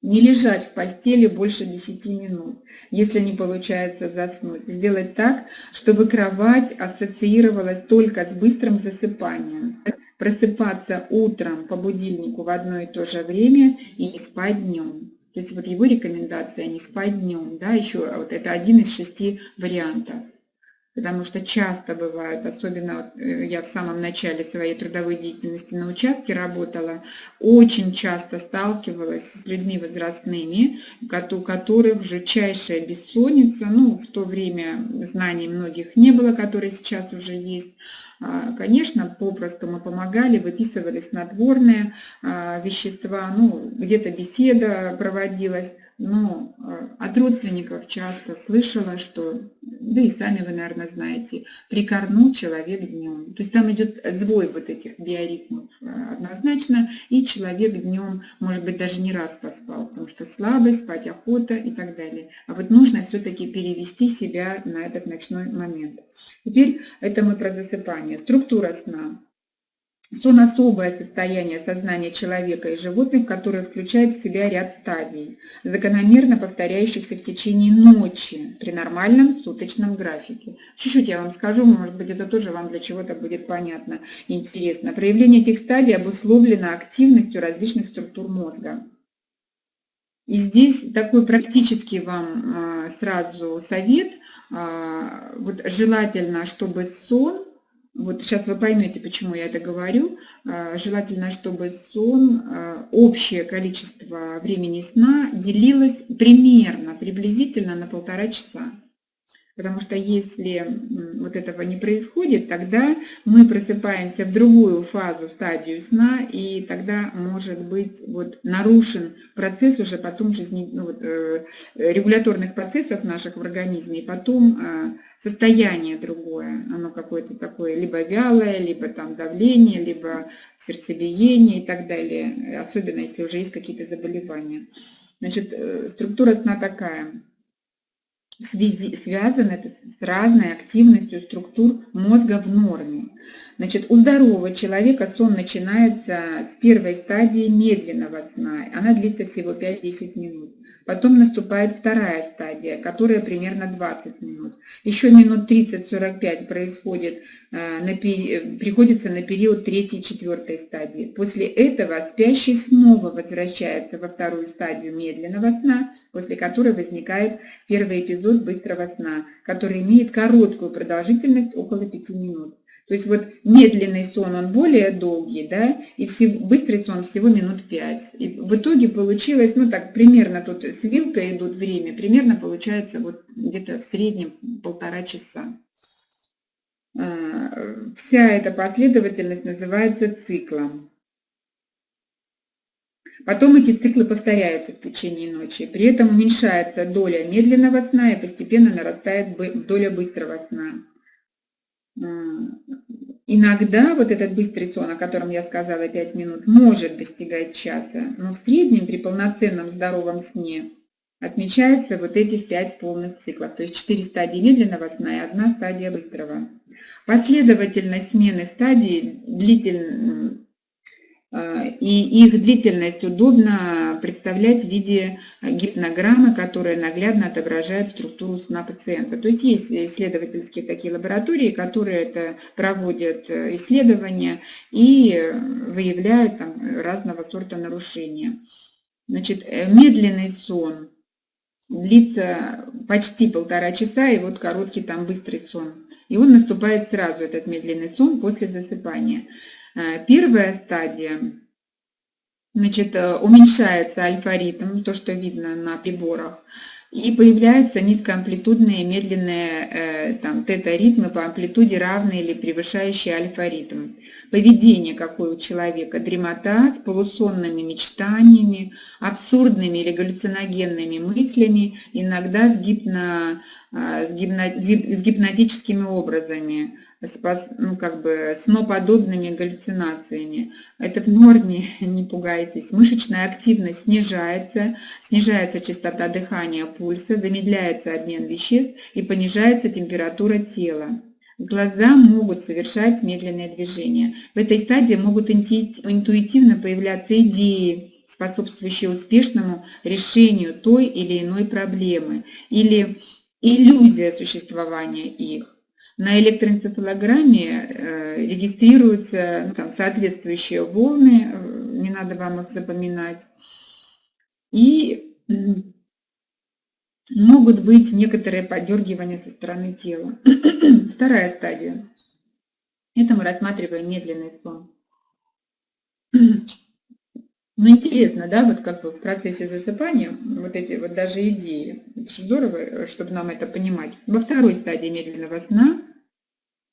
Не лежать в постели больше 10 минут, если не получается заснуть. Сделать так, чтобы кровать ассоциировалась только с быстрым засыпанием просыпаться утром по будильнику в одно и то же время и не спать днем. То есть вот его рекомендация не спать днем, да, еще вот это один из шести вариантов. Потому что часто бывают, особенно э, я в самом начале своей трудовой деятельности на участке работала, очень часто сталкивалась с людьми возрастными, у которых жутчайшая бессонница, ну, в то время знаний многих не было, которые сейчас уже есть, а, конечно, попросту мы помогали, выписывали снотворные а, вещества, ну, где-то беседа проводилась, но э, от родственников часто слышала, что, да и сами вы, наверное, знаете, прикорнул человек днем. То есть там идет сбой вот этих биоритмов э, однозначно, и человек днем, может быть, даже не раз поспал, потому что слабость, спать охота и так далее. А вот нужно все-таки перевести себя на этот ночной момент. Теперь это мы про засыпание. Структура сна. Сон – особое состояние сознания человека и животных, которое включает в себя ряд стадий, закономерно повторяющихся в течение ночи при нормальном суточном графике. Чуть-чуть я вам скажу, может быть, это тоже вам для чего-то будет понятно, интересно. Проявление этих стадий обусловлено активностью различных структур мозга. И здесь такой практический вам сразу совет. Вот желательно, чтобы сон вот сейчас вы поймете, почему я это говорю. А, желательно, чтобы сон, а, общее количество времени сна делилось примерно, приблизительно на полтора часа. Потому что если вот этого не происходит, тогда мы просыпаемся в другую фазу, стадию сна, и тогда может быть вот нарушен процесс уже потом жизни, ну, вот, э, регуляторных процессов наших в организме, и потом э, состояние другое, оно какое-то такое либо вялое, либо там давление, либо сердцебиение и так далее, особенно если уже есть какие-то заболевания. Значит, э, структура сна такая – связи, связано это с разной активностью структур мозга в норме. Значит, у здорового человека сон начинается с первой стадии медленного сна. Она длится всего 5-10 минут. Потом наступает вторая стадия, которая примерно 20 минут. Еще минут 30-45 происходит, э, на, приходится на период третьей и четвертой стадии. После этого спящий снова возвращается во вторую стадию медленного сна, после которой возникает первый эпизод быстрого сна, который имеет короткую продолжительность около 5 минут. То есть вот медленный сон, он более долгий, да, и все, быстрый сон всего минут 5. И в итоге получилось, ну так, примерно тут с вилкой идут время, примерно получается вот где-то в среднем полтора часа. А, вся эта последовательность называется циклом. Потом эти циклы повторяются в течение ночи. При этом уменьшается доля медленного сна и постепенно нарастает доля быстрого сна. Иногда вот этот быстрый сон, о котором я сказала 5 минут, может достигать часа, но в среднем при полноценном здоровом сне отмечается вот этих 5 полных циклов, то есть 4 стадии медленного сна и одна стадия быстрого. Последовательность смены стадий длительно а, и их длительность удобно представлять в виде гипнограммы, которая наглядно отображает структуру сна пациента. То есть есть исследовательские такие лаборатории, которые это проводят э, исследования и выявляют там разного сорта нарушения. Значит, э, медленный сон длится почти полтора часа, и вот короткий там быстрый сон. И он наступает сразу, этот медленный сон, после засыпания. Э, первая стадия, значит, э, уменьшается альфа-ритм, то, что видно на приборах, и появляются низкоамплитудные медленные э, там, тета-ритмы по амплитуде равные или превышающие альфа-ритм. Поведение какое у человека, дремота с полусонными мечтаниями, абсурдными или галлюциногенными мыслями, иногда с, гипно, с, гипно, с гипнотическими образами с, ну, как бы сноподобными галлюцинациями. Это в норме, не пугайтесь. Мышечная активность снижается, снижается частота дыхания, пульса, замедляется обмен веществ и понижается температура тела. Глаза могут совершать медленные движения. В этой стадии могут интуитивно появляться идеи, способствующие успешному решению той или иной проблемы или иллюзия существования их. На электроэнцефалограмме э, регистрируются ну, там, соответствующие волны, э, не надо вам их запоминать. И могут быть некоторые подергивания со стороны тела. Вторая стадия. Это мы рассматриваем медленный сон. Ну, интересно, да, вот как бы в процессе засыпания вот эти вот даже идеи. Это здорово, чтобы нам это понимать. Во второй стадии медленного сна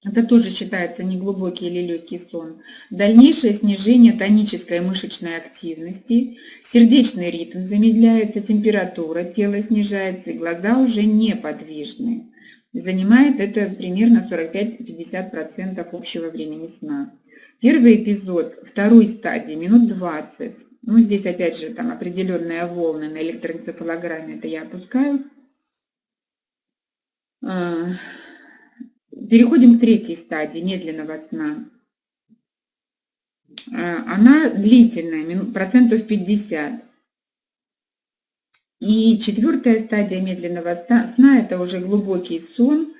это тоже считается неглубокий или легкий сон. Дальнейшее снижение тонической мышечной активности, сердечный ритм замедляется, температура тела снижается, и глаза уже неподвижны. Занимает это примерно 45-50% общего времени сна. Первый эпизод второй стадии, минут 20. Ну, здесь опять же там определенные волны на электроэнцефалограмме, это я опускаю. А, переходим к третьей стадии медленного сна. А, она длительная, процентов 50. И четвертая стадия медленного сна – это уже глубокий сон.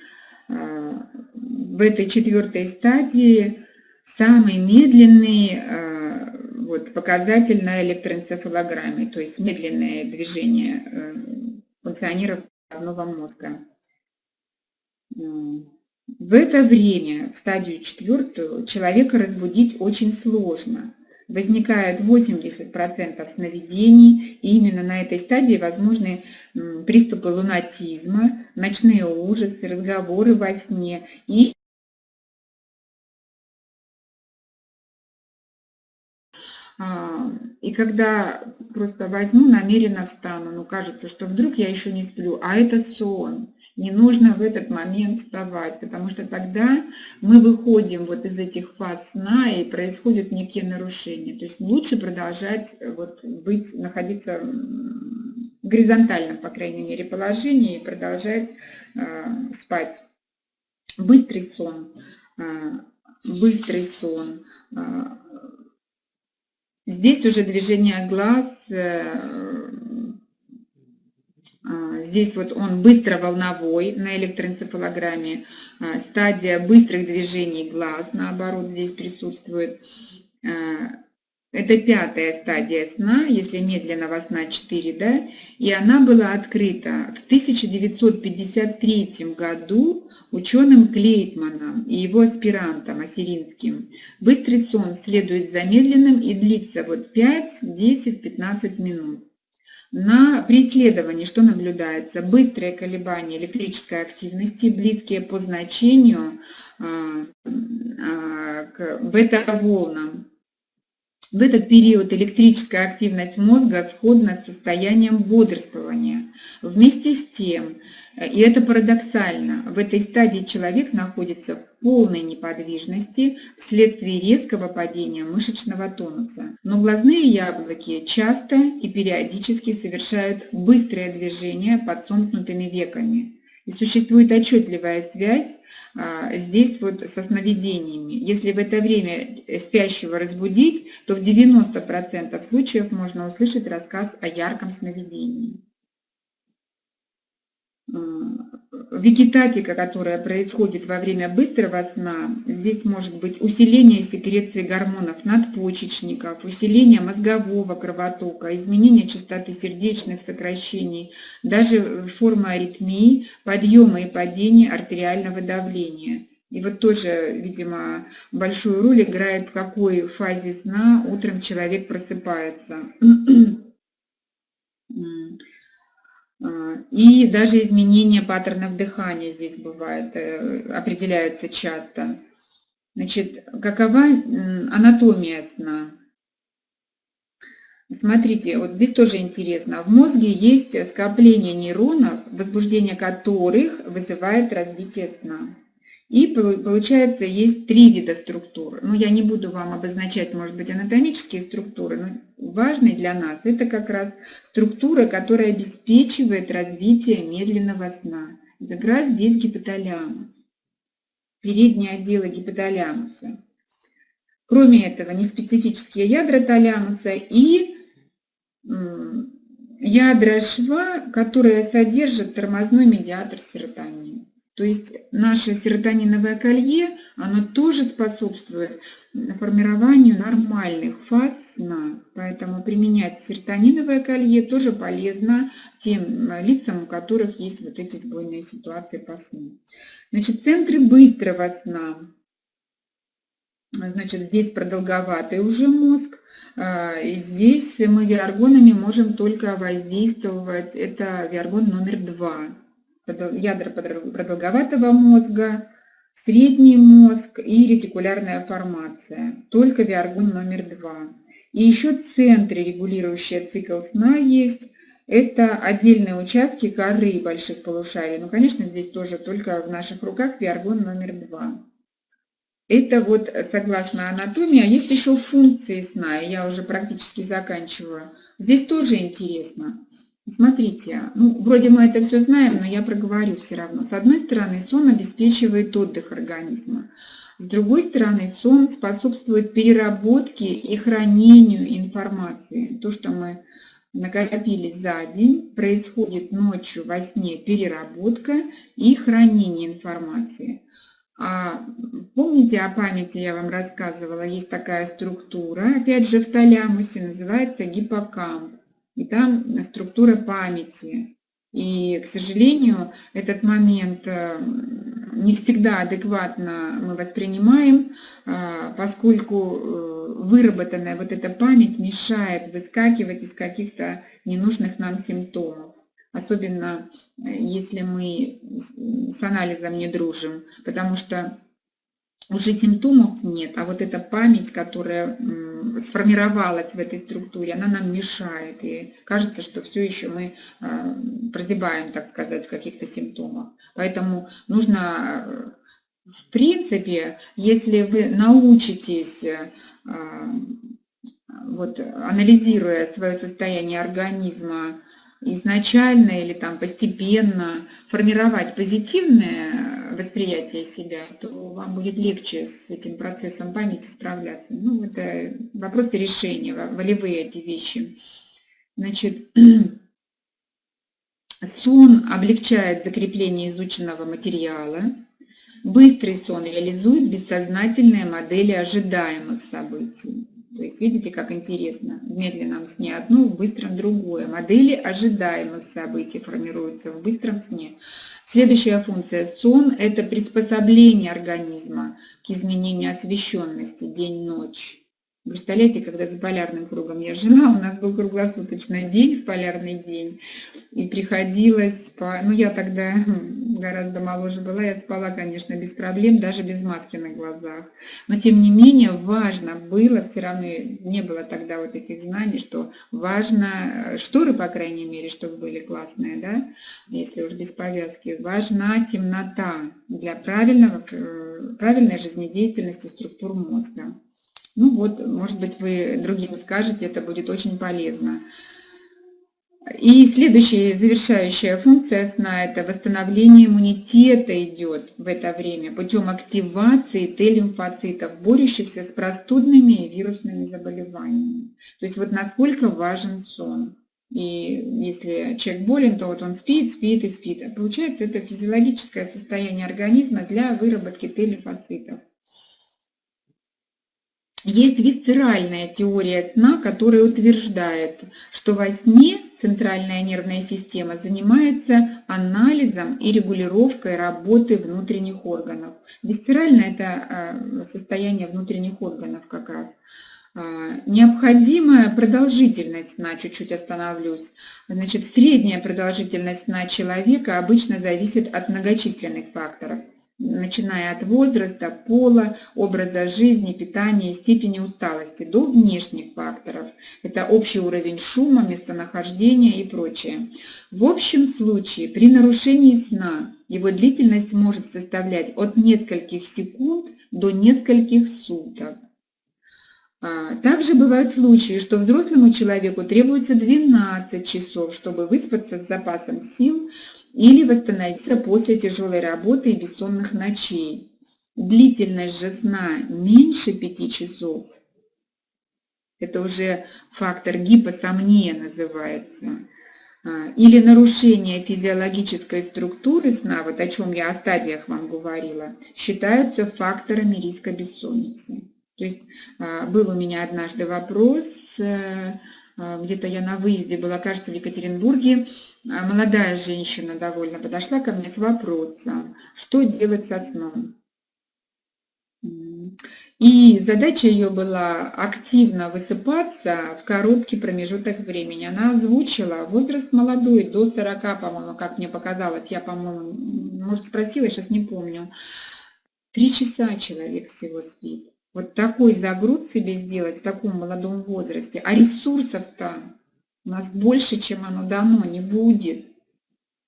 А, в этой четвертой стадии самый медленный Вот, показатель на электроэнцефалограмме, то есть медленное движение э, функционеров головного мозга. В это время, в стадию четвертую, человека разбудить очень сложно. Возникает 80% сновидений, и именно на этой стадии возможны приступы лунатизма, ночные ужасы, разговоры во сне и и когда просто возьму, намеренно встану, ну кажется, что вдруг я еще не сплю, а это сон. Не нужно в этот момент вставать, потому что тогда мы выходим вот из этих фаз сна и происходят некие нарушения. То есть лучше продолжать вот быть, находиться в горизонтальном, по крайней мере, положении и продолжать э, спать. Быстрый сон, э, быстрый сон. Э, здесь уже движение глаз, э, а, здесь вот он быстро-волновой на электроэнцефалограмме. А, стадия быстрых движений глаз, наоборот, здесь присутствует. Это пятая стадия сна, если медленного сна 4, да, и она была открыта в 1953 году ученым Клейтманом и его аспирантом Осиринским. Быстрый сон следует за медленным и длится вот 5, 10, 15 минут. На преследовании что наблюдается? Быстрое колебание электрической активности, близкие по значению а, а, к бета-волнам. В этот период электрическая активность мозга сходна с состоянием бодрствования. Вместе с тем, и это парадоксально, в этой стадии человек находится в полной неподвижности вследствие резкого падения мышечного тонуса. Но глазные яблоки часто и периодически совершают быстрое движение под сомкнутыми веками. Существует отчетливая связь а, здесь вот со сновидениями. Если в это время спящего разбудить, то в 90% случаев можно услышать рассказ о ярком сновидении. Вегетатика, которая происходит во время быстрого сна, здесь может быть усиление секреции гормонов надпочечников, усиление мозгового кровотока, изменение частоты сердечных сокращений, даже форма аритмии, подъема и падения артериального давления. И вот тоже, видимо, большую роль играет, в какой фазе сна утром человек просыпается. А, и даже изменение паттернов дыхания здесь бывает, э, определяются часто. Значит, какова анатомия сна? Смотрите, вот здесь тоже интересно. В мозге есть скопление нейронов, возбуждение которых вызывает развитие сна. И получается, есть три вида структур. Ну, я не буду вам обозначать, может быть, анатомические структуры, но важный для нас это как раз структура, которая обеспечивает развитие медленного сна. И как раз здесь гипоталямус, передние отделы гипоталямуса. Кроме этого, неспецифические ядра талямуса и ядра шва, которые содержат тормозной медиатор серотонин. То есть наше серотониновое колье, оно тоже способствует формированию нормальных фаз сна. Поэтому применять серотониновое колье тоже полезно тем лицам, у которых есть вот эти сбойные ситуации по сну. Значит, центры быстрого сна. Значит, здесь продолговатый уже мозг. А, здесь мы виаргонами можем только воздействовать. Это виаргон номер два ядра продолговатого мозга, средний мозг и ретикулярная формация. Только виаргон номер два. И еще центры, регулирующие цикл сна, есть. Это отдельные участки коры больших полушарий. Но, конечно, здесь тоже только в наших руках виаргон номер два. Это вот согласно анатомии. А есть еще функции сна. Я уже практически заканчиваю. Здесь тоже интересно. Смотрите, ну, вроде мы это все знаем, но я проговорю все равно. С одной стороны, сон обеспечивает отдых организма. С другой стороны, сон способствует переработке и хранению информации. То, что мы накопили за день, происходит ночью во сне переработка и хранение информации. А помните о памяти я вам рассказывала, есть такая структура, опять же в талямусе, называется гиппокамп. И там структура памяти. И, к сожалению, этот момент э, не всегда адекватно мы воспринимаем, а, поскольку э, выработанная вот эта память мешает выскакивать из каких-то ненужных нам симптомов. Особенно э, если мы с анализом не дружим, потому что уже симптомов нет, а вот эта память, которая сформировалась в этой структуре, она нам мешает. И кажется, что все еще мы а, прозябаем, так сказать, в каких-то симптомах. Поэтому нужно, э, в принципе, если вы научитесь, а, вот, анализируя свое состояние организма, изначально или там постепенно формировать позитивное восприятие себя, то вам будет легче с этим процессом памяти справляться. Ну, это вопросы решения, волевые эти вещи. Значит, сон облегчает закрепление изученного материала. Быстрый сон реализует бессознательные модели ожидаемых событий. То есть видите, как интересно. В медленном сне одно, в быстром другое. Модели ожидаемых событий формируются в быстром сне. Следующая функция сон – это приспособление организма к изменению освещенности день-ночь. Представляете, когда за полярным кругом я жила, у нас был круглосуточный день в полярный день, и приходилось, по... ну я тогда гораздо моложе была, я спала, конечно, без проблем, даже без маски на глазах. Но тем не менее важно было, все равно не было тогда вот этих знаний, что важно, шторы, по крайней мере, чтобы были классные, да, если уж без повязки, важна темнота для правильного, э, правильной жизнедеятельности структур мозга. Ну вот, может быть, вы другим скажете, это будет очень полезно. И следующая завершающая функция сна – это восстановление иммунитета идет в это время путем активации Т-лимфоцитов, борющихся с простудными и вирусными заболеваниями. То есть вот насколько важен сон. И если человек болен, то вот он спит, спит и спит. А получается, это физиологическое состояние организма для выработки Т-лимфоцитов. Есть висцеральная теория сна, которая утверждает, что во сне центральная нервная система занимается анализом и регулировкой работы внутренних органов. Висцеральное – это а, состояние внутренних органов как раз. А, необходимая продолжительность сна, чуть-чуть остановлюсь. Значит, средняя продолжительность сна человека обычно зависит от многочисленных факторов начиная от возраста, пола, образа жизни, питания степени усталости до внешних факторов. Это общий уровень шума, местонахождения и прочее. В общем случае при нарушении сна его длительность может составлять от нескольких секунд до нескольких суток. А, также бывают случаи, что взрослому человеку требуется 12 часов, чтобы выспаться с запасом сил, или восстановиться после тяжелой работы и бессонных ночей. Длительность же сна меньше 5 часов. Это уже фактор гипосомния называется. А, или нарушение физиологической структуры сна, вот о чем я о стадиях вам говорила, считаются факторами риска бессонницы. То есть а, был у меня однажды вопрос э, где-то я на выезде была, кажется, в Екатеринбурге, а, молодая женщина довольно подошла ко мне с вопросом, что делать со сном. И задача ее была активно высыпаться в короткий промежуток времени. Она озвучила возраст молодой, до 40, по-моему, как мне показалось. Я, по-моему, может, спросила, сейчас не помню. Три часа человек всего спит вот такой загруз себе сделать в таком молодом возрасте, а ресурсов-то у нас больше, чем оно дано, не будет.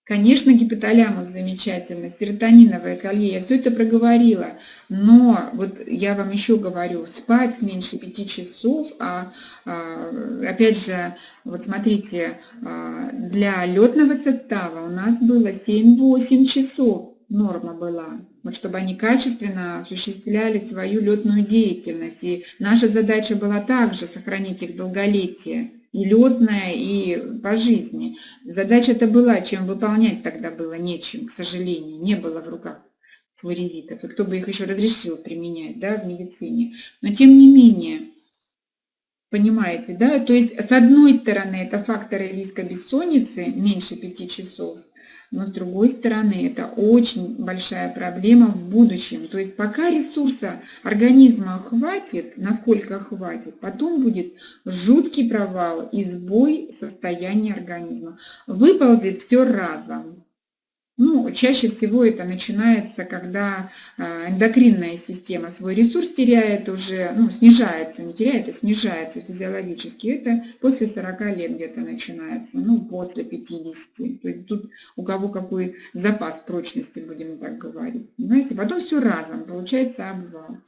Конечно, гипоталямус замечательно, серотониновое колье, я все это проговорила, но вот я вам еще говорю, спать меньше пяти часов, а, а опять же, вот смотрите, а, для летного состава у нас было 7-8 часов норма была вот чтобы они качественно осуществляли свою летную деятельность. И наша задача была также сохранить их долголетие, и летное, и по жизни. Задача это была, чем выполнять тогда было нечем, к сожалению, не было в руках флоревитов, и кто бы их еще разрешил применять да, в медицине. Но тем не менее, понимаете, да, то есть с одной стороны это факторы риска бессонницы меньше 5 часов, но с другой стороны это очень большая проблема в будущем. То есть пока ресурса организма хватит, насколько хватит, потом будет жуткий провал и сбой состояния организма. Выползет все разом. Ну, чаще всего это начинается, когда а, эндокринная система свой ресурс теряет уже, ну, снижается, не теряет, а снижается физиологически. Это после 40 лет где-то начинается, ну, после 50. То есть тут у кого какой запас прочности, будем так говорить. Понимаете? Потом все разом, получается обвал.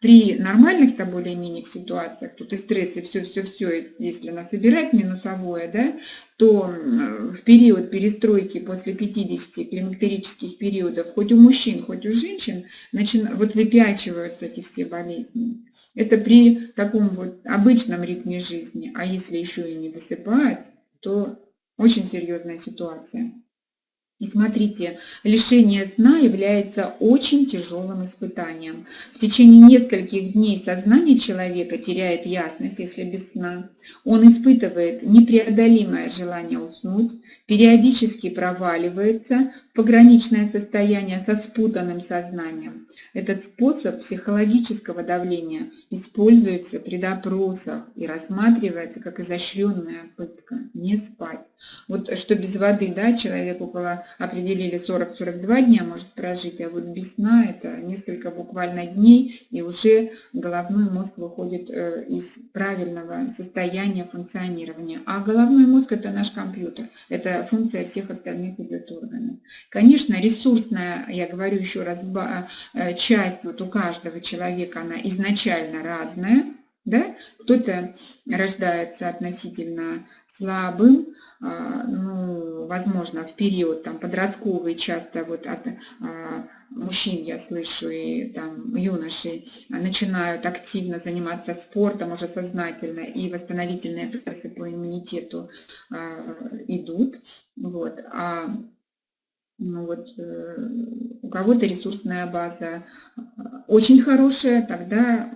При нормальных-то более-менее ситуациях, тут и стресс, и все-все-все, если насобирать минусовое, да, то в период перестройки после 50 климактерических периодов, хоть у мужчин, хоть у женщин, начи... вот выпячиваются эти все болезни. Это при таком вот обычном ритме жизни. А если еще и не высыпать, то очень серьезная ситуация. И смотрите, лишение сна является очень тяжелым испытанием. В течение нескольких дней сознание человека теряет ясность, если без сна. Он испытывает непреодолимое желание уснуть, периодически проваливается пограничное состояние со спутанным сознанием. Этот способ психологического давления используется при допросах и рассматривается как изощренная пытка – не спать. Вот что без воды да, человек около определили 40-42 дня может прожить, а вот без сна это несколько буквально дней, и уже головной мозг выходит э, из правильного состояния функционирования. А головной мозг это наш компьютер, это функция всех остальных органов. Конечно, ресурсная, я говорю еще раз, э, часть вот у каждого человека, она изначально разная, да? кто-то рождается относительно слабым, а, ну, возможно, в период там, подростковый, часто вот от а, мужчин я слышу и там юношей начинают активно заниматься спортом уже сознательно, и восстановительные процессы по иммунитету а, идут. Вот. А ну вот, э, у кого-то ресурсная база очень хорошая, тогда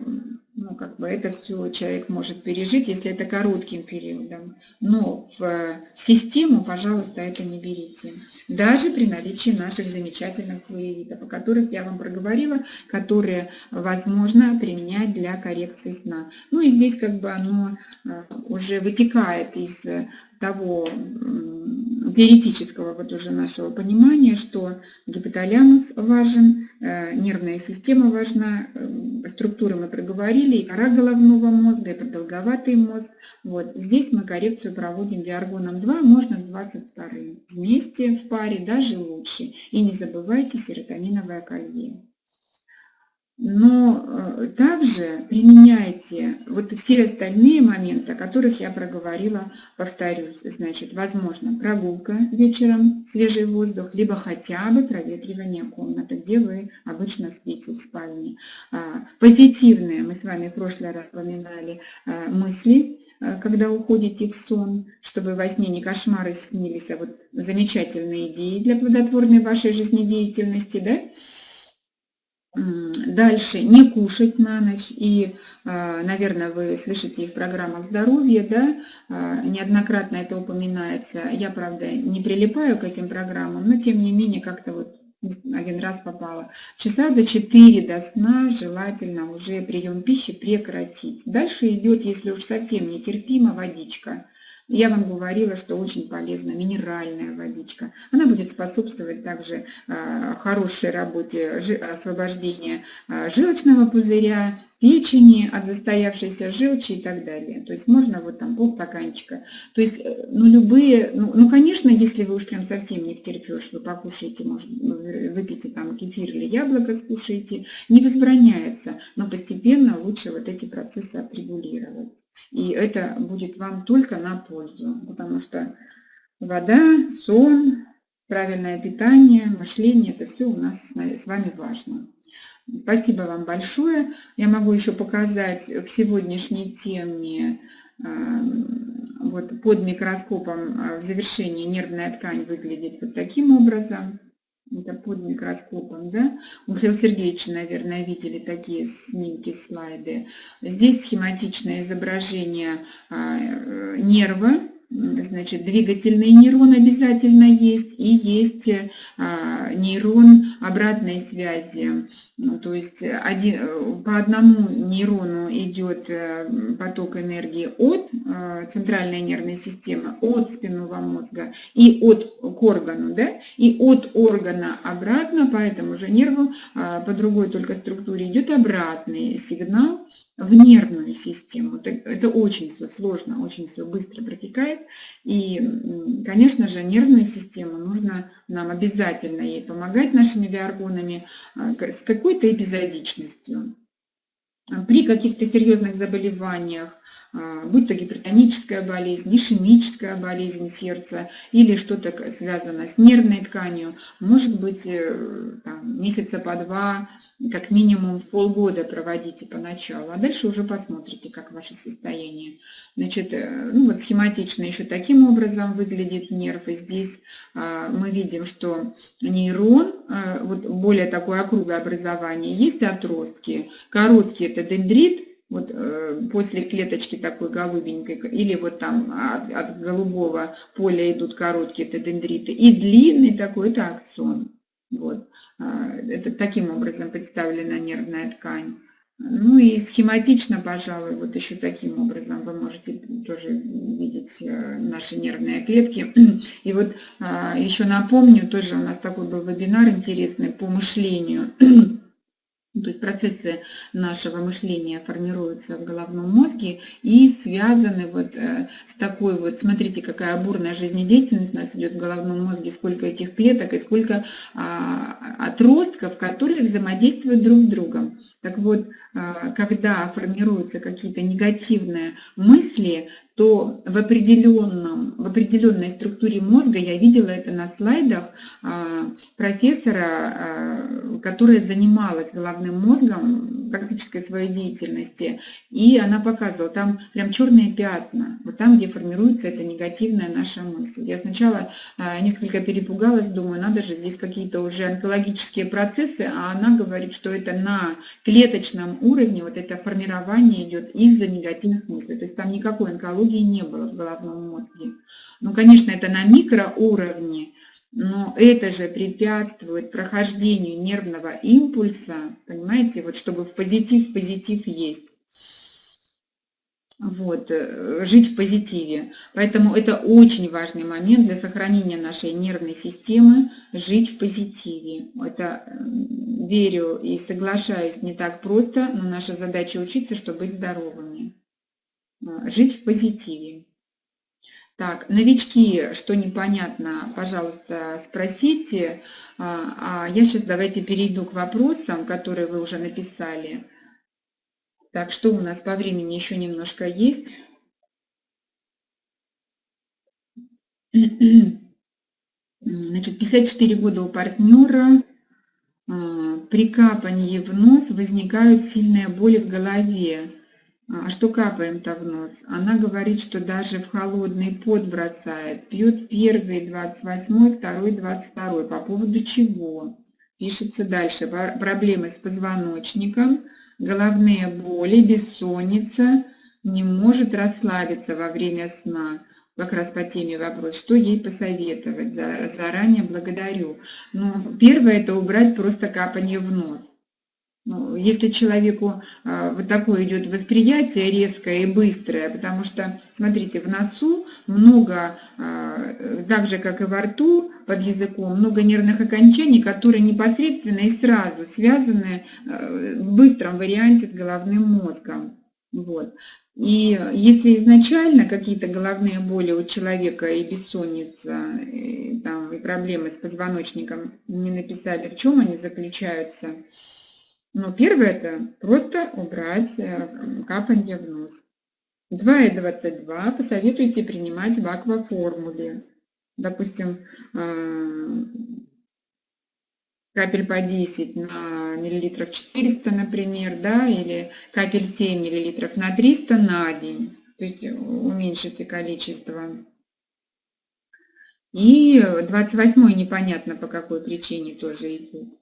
ну, как бы это все человек может пережить, если это коротким периодом. Но в систему, пожалуйста, это не берите. Даже при наличии наших замечательных флуоридов, о которых я вам проговорила, которые возможно применять для коррекции сна. Ну и здесь как бы оно э, уже вытекает из того теоретического вот уже нашего понимания, что гипоталамус важен, э, нервная система важна, э, структуры мы проговорили, и кора головного мозга, и продолговатый мозг. Вот. Здесь мы коррекцию проводим виаргоном 2, можно с 22 вместе в паре, даже лучше. И не забывайте серотониновое колье. Но э, также применяйте вот все остальные моменты, о которых я проговорила, повторюсь. Значит, возможно, прогулка вечером, свежий воздух, либо хотя бы проветривание комнаты, где вы обычно спите в спальне. А, позитивные, мы с вами в прошлый раз упоминали, а, мысли, а, когда уходите в сон, чтобы во сне не кошмары снились, а вот замечательные идеи для плодотворной вашей жизнедеятельности, да? Дальше не кушать на ночь. И, а, наверное, вы слышите в программах здоровья, да, а, неоднократно это упоминается. Я, правда, не прилипаю к этим программам, но тем не менее как-то вот один раз попала. Часа за 4 до сна желательно уже прием пищи прекратить. Дальше идет, если уж совсем нетерпимо, водичка. Я вам говорила, что очень полезна минеральная водичка. Она будет способствовать также а, хорошей работе освобождения а, желчного пузыря, печени от застоявшейся желчи и так далее. То есть можно вот там полстаканчика. То есть, э, ну, любые, ну, ну, конечно, если вы уж прям совсем не втерпешь, вы покушаете, может, ну, выпейте там кефир или яблоко скушаете, не возбраняется, но постепенно лучше вот эти процессы отрегулировать. И это будет вам только на пользу, потому что вода, сон, правильное питание, мышление, это все у нас с вами важно. Спасибо вам большое. Я могу еще показать к сегодняшней теме вот под микроскопом а, в завершении нервная ткань выглядит вот таким образом. Это под микроскопом. Да? У Михаила Сергеевича, наверное, видели такие снимки, слайды. Здесь схематичное изображение а, э, нерва, значит, двигательный нейрон обязательно есть, и есть а, нейрон обратной связи. Ну, то есть один, по одному нейрону идет э, поток энергии от э, центральной нервной системы, от спинного мозга и от к органу, да, и от органа обратно по этому же нерву, а, по другой только структуре идет обратный сигнал в нервную систему. Это очень все сложно, очень все быстро протекает. И, конечно же, нервную систему нужно нам обязательно ей помогать нашими биоргонами а, с какой-то эпизодичностью. При каких-то серьезных заболеваниях а, будь то гипертоническая болезнь, ишемическая болезнь сердца или что-то связано с нервной тканью, может быть э, там, месяца по два, как минимум полгода проводите поначалу, а дальше уже посмотрите, как ваше состояние. Значит, э, ну вот схематично еще таким образом выглядит нерв, и здесь мы видим, что нейрон, вот более такое округлое образование, есть отростки, короткий это дендрит, вот э, после клеточки такой голубенькой, или вот там от, от голубого поля идут короткие это дендриты, и длинный такой это аксон. Вот. А, это таким образом представлена нервная ткань. Ну и схематично, пожалуй, вот еще таким образом вы можете тоже видеть э, наши нервные клетки. И вот а, еще напомню, тоже у нас такой был вебинар интересный по мышлению. Ну, то есть процессы нашего мышления формируются в головном мозге и связаны вот э, с такой вот, смотрите, какая бурная жизнедеятельность у нас идет в головном мозге, сколько этих клеток и сколько а, отростков, которые взаимодействуют друг с другом. Так вот, а, когда формируются какие-то негативные мысли, то в, определенном, в определенной структуре мозга, я видела это на слайдах а, профессора, а, которая занималась головным мозгом практической своей деятельности, и она показывала, там прям черные пятна, вот там, где формируется эта негативная наша мысль. Я сначала а, несколько перепугалась, думаю, надо же, здесь какие-то уже онкологические процессы, а она говорит, что это на клеточном уровне, вот это формирование идет из-за негативных мыслей, то есть там никакой онкологии не было в головном мозге. Ну, конечно, это на микроуровне, но это же препятствует прохождению нервного импульса, понимаете, вот чтобы в позитив позитив есть. Вот, э, жить в позитиве. Поэтому это очень важный момент для сохранения нашей нервной системы, жить в позитиве. Это верю и соглашаюсь не так просто, но наша задача учиться, чтобы быть здоровыми. А, жить в позитиве. Так, новички, что непонятно, пожалуйста, спросите. А, а я сейчас давайте перейду к вопросам, которые вы уже написали. Так, что у нас по времени еще немножко есть? Значит, 54 года у партнера. А, при капании в нос возникают сильные боли в голове. А что капаем-то в нос? Она говорит, что даже в холодный пот бросает. Пьет первый 28, второй 22. По поводу чего? Пишется дальше. Проблемы с позвоночником, головные боли, бессонница, не может расслабиться во время сна. Как раз по теме вопрос, что ей посоветовать? Заранее благодарю. Ну, первое это убрать просто капание в нос. Ну, если человеку а, вот такое идет восприятие резкое и быстрое, потому что, смотрите, в носу много, а, так же, как и во рту, под языком, много нервных окончаний, которые непосредственно и сразу связаны а, в быстром варианте с головным мозгом. Вот. И если изначально какие-то головные боли у человека и бессонница, и, там, и проблемы с позвоночником не написали, в чем они заключаются, но первое это просто убрать э, капанье в нос. 2,22 посоветуйте принимать в акваформуле. Допустим, э, капель по 10 на миллилитров 400, например, да, или капель 7 миллилитров на 300 на день. То есть уменьшите количество. И 28 непонятно по какой причине тоже идет.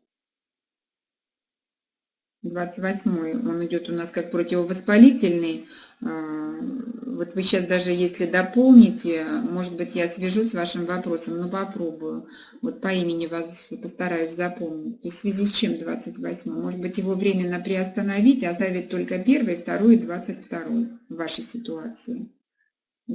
28 он идет у нас как противовоспалительный. А, вот вы сейчас даже если дополните, может быть, я свяжу с вашим вопросом, но попробую. Вот по имени вас постараюсь запомнить. То есть в связи с чем 28? Может быть, его временно приостановить, оставить только первый, второй и 22 в вашей ситуации.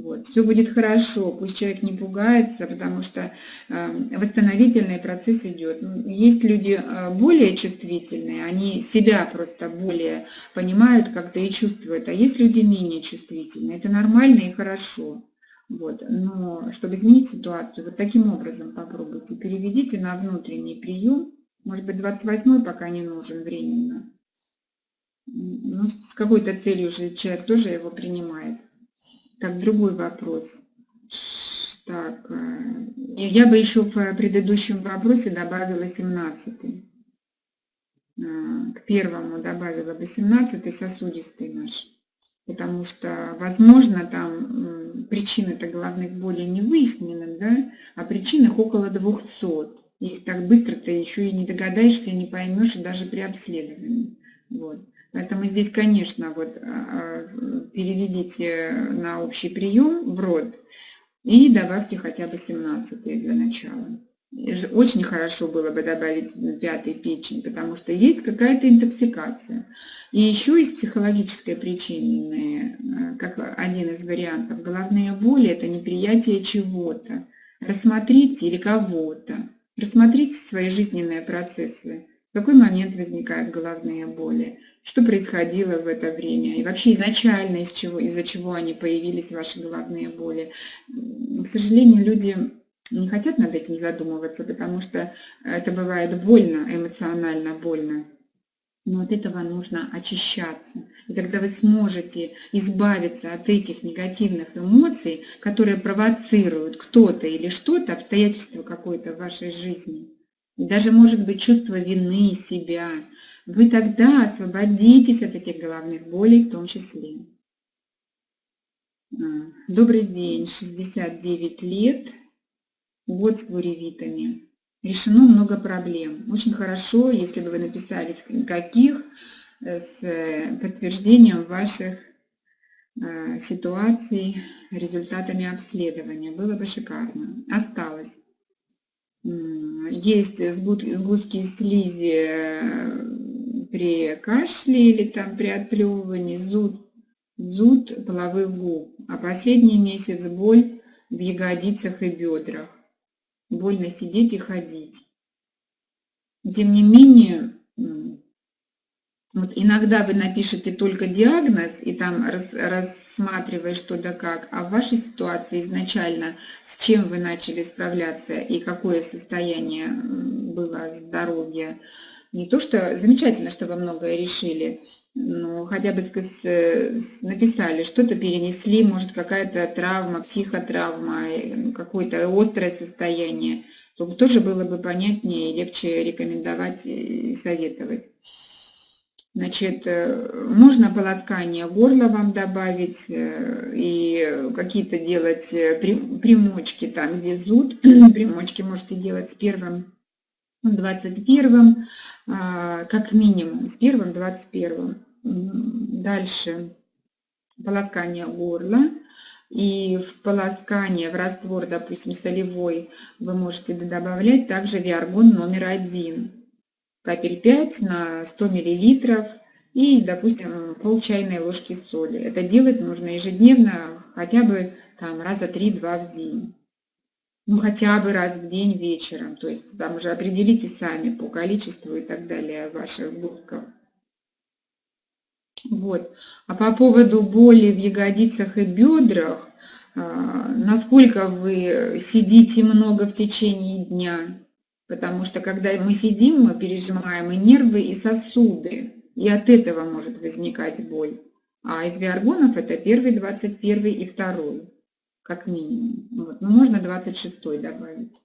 Вот. Все будет хорошо, пусть человек не пугается, потому что э, восстановительный процесс идет. Есть люди э, более чувствительные, они себя просто более понимают как-то и чувствуют, а есть люди менее чувствительные. Это нормально и хорошо. Вот. Но чтобы изменить ситуацию, вот таким образом попробуйте. Переведите на внутренний прием. Может быть, 28 пока не нужен временно. Ну, с какой-то целью же человек тоже его принимает. Так, другой вопрос. Так, э, я бы еще в предыдущем вопросе добавила 17. Э, к первому добавила бы 17 сосудистый наш. Потому что, возможно, там причины-то головных болей не выяснены, да, а причин их около 200. Их так быстро ты еще и не догадаешься, не поймешь даже при обследовании. Вот. Поэтому здесь, конечно, вот а, а, переведите на общий прием в рот и добавьте хотя бы 17 для начала. Очень хорошо было бы добавить пятый печень, потому что есть какая-то интоксикация. И еще есть психологическая причина, а, как один из вариантов. Головные боли – это неприятие чего-то. Рассмотрите или кого-то. Рассмотрите свои жизненные процессы. В какой момент возникают головные боли? Что происходило в это время, и вообще изначально из чего, из-за чего они появились, ваши головные боли. К сожалению, люди не хотят над этим задумываться, потому что это бывает больно, эмоционально больно. Но от этого нужно очищаться. И когда вы сможете избавиться от этих негативных эмоций, которые провоцируют кто-то или что-то, обстоятельство какое-то в вашей жизни, даже может быть чувство вины себя, вы тогда освободитесь от этих головных болей в том числе. А, добрый день, 69 лет, год с плуревитами. Решено много проблем. Очень хорошо, если бы вы написали, каких, э, с подтверждением ваших э, ситуаций, результатами обследования. Было бы шикарно. Осталось. Есть сгустки слизи э, при кашле или там при отплевывании, зуд, зуд половых губ, а последний месяц боль в ягодицах и бедрах. Больно сидеть и ходить. Тем не менее, вот иногда вы напишете только диагноз и там рас, рассматривая что да как, а в вашей ситуации изначально с чем вы начали справляться и какое состояние было здоровья, не то, что замечательно, что вы многое решили, но хотя бы написали, что-то перенесли, может какая-то травма, психотравма, ну, какое-то острое состояние, то тоже было бы понятнее и легче рекомендовать и советовать. Значит, э, можно полоскание горла вам добавить э, и какие-то делать э, примочки там, где зуд. Примочки можете делать с первым 21 а, как минимум, с первым 21 Дальше полоскание горла. И в полоскание, в раствор, допустим, солевой, вы можете добавлять также виаргон номер один. Капель 5 на 100 мл и, допустим, пол чайной ложки соли. Это делать нужно ежедневно, хотя бы там раза 3-2 в день ну хотя бы раз в день вечером. То есть там уже определите сами по количеству и так далее ваших губков. Вот. А по поводу боли в ягодицах и бедрах, а, насколько вы сидите много в течение дня, потому что когда мы сидим, мы пережимаем и нервы, и сосуды, и от этого может возникать боль. А из виаргонов это первый, 21 и второй как минимум. Вот. Но можно 26 добавить.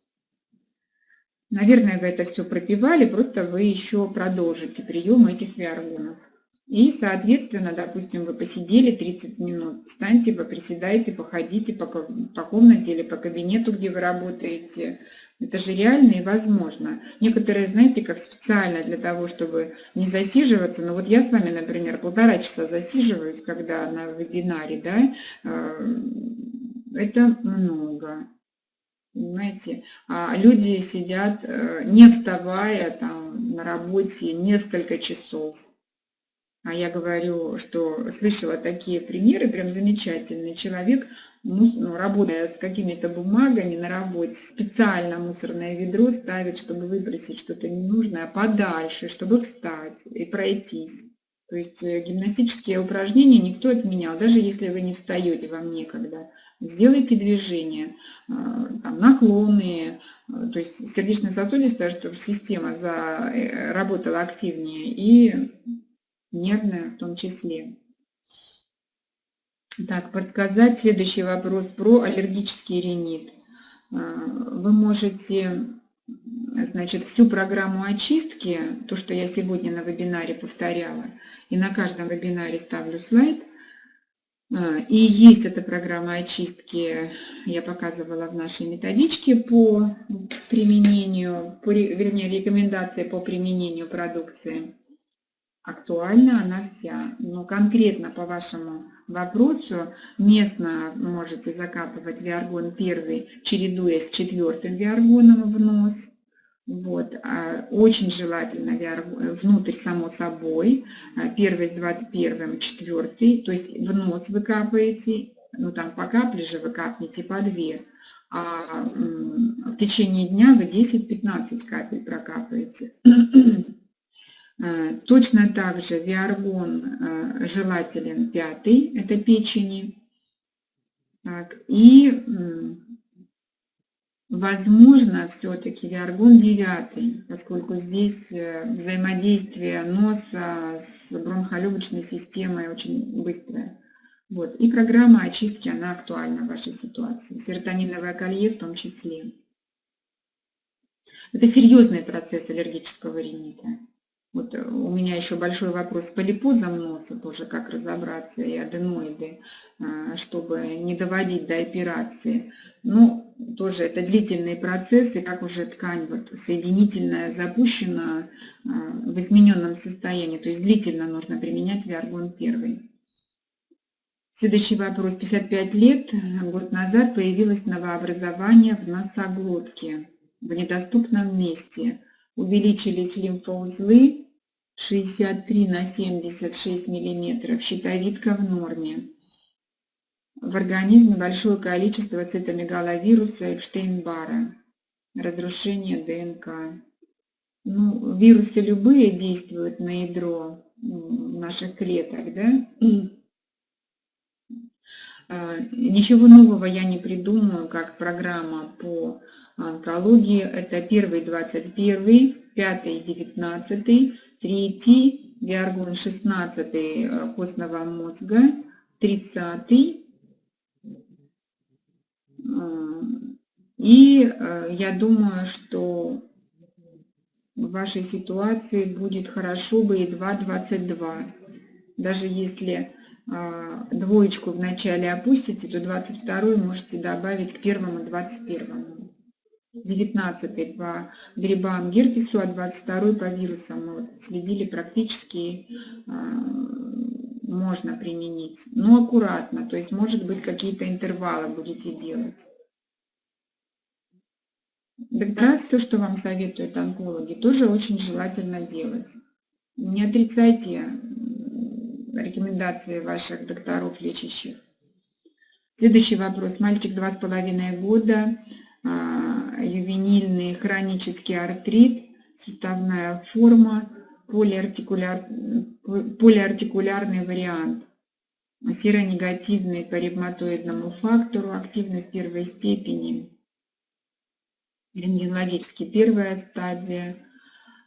Наверное, вы это все пропивали, просто вы еще продолжите прием этих виаргонов. И, соответственно, допустим, вы посидели 30 минут, встаньте, поприседайте, походите по, по комнате или по кабинету, где вы работаете. Это же реально и возможно. Некоторые, знаете, как специально для того, чтобы не засиживаться. Но вот я с вами, например, полтора часа засиживаюсь, когда на вебинаре, да, э, это много. Понимаете? А люди сидят, э, не вставая там на работе несколько часов. А я говорю, что слышала такие примеры, прям замечательный человек, ну, работая с какими-то бумагами на работе, специально мусорное ведро ставит, чтобы выбросить что-то ненужное подальше, чтобы встать и пройтись. То есть э, гимнастические упражнения никто отменял, даже если вы не встаете вам некогда. Сделайте движения, а, там, наклоны, а, то есть сердечно-сосудистая, чтобы система заработала э, активнее и нервная в том числе. Так, подсказать следующий вопрос про аллергический ринит. Вы можете, значит, всю программу очистки, то, что я сегодня на вебинаре повторяла, и на каждом вебинаре ставлю слайд, и есть эта программа очистки, я показывала в нашей методичке по применению, по, вернее, рекомендации по применению продукции актуальна она вся. Но конкретно по вашему вопросу местно можете закапывать виаргон первый, чередуясь с четвертым виаргоном в нос. Вот. А очень желательно виаргон, внутрь само собой, а первый с 21, четвертый, то есть в нос вы капаете, ну там по капле же вы капнете по две, а в течение дня вы 10-15 капель прокапаете. Э, точно так же виаргон э, желателен пятый, это печени. Так, и возможно все-таки виаргон девятый, поскольку здесь э, взаимодействие носа с бронхолегочной системой очень быстрое. Вот. И программа очистки, она актуальна в вашей ситуации. Серотониновое колье в том числе. Это серьезный процесс аллергического ринита. Вот э, у меня еще большой вопрос с полипозом носа, тоже как разобраться, и аденоиды, а, чтобы не доводить до операции. Но тоже это длительные процессы, как уже ткань вот соединительная запущена а, в измененном состоянии, то есть длительно нужно применять виаргон первый. Следующий вопрос. 55 лет, год назад появилось новообразование в носоглотке в недоступном месте. Увеличились лимфоузлы, 63 на 76 миллиметров, щитовидка в норме. В организме большое количество цитомегаловируса Эпштейн-Бара, разрушение ДНК. Ну, вирусы любые действуют на ядро наших клеток, да? А, ничего нового я не придумаю, как программа по онкологии. Это первый 21, пятый 19, третий виаргон 16 э, костного мозга, 30 э, и э, я думаю, что в вашей ситуации будет хорошо бы и 2,22. Даже если двоечку в начале опустите, то 22 можете добавить к первому 21. 19 по грибам герпесу, а 22 по вирусам. Мы вот следили практически, а, можно применить. Но аккуратно, то есть может быть какие-то интервалы будете делать. Доктора, все, что вам советуют онкологи, тоже очень желательно делать. Не отрицайте рекомендации ваших докторов лечащих. Следующий вопрос. Мальчик два с половиной года, а, ювенильный хронический артрит, суставная форма, полиартикуляр, полиартикулярный вариант, серонегативный по ревматоидному фактору, активность первой степени, рентгенологически первая стадия,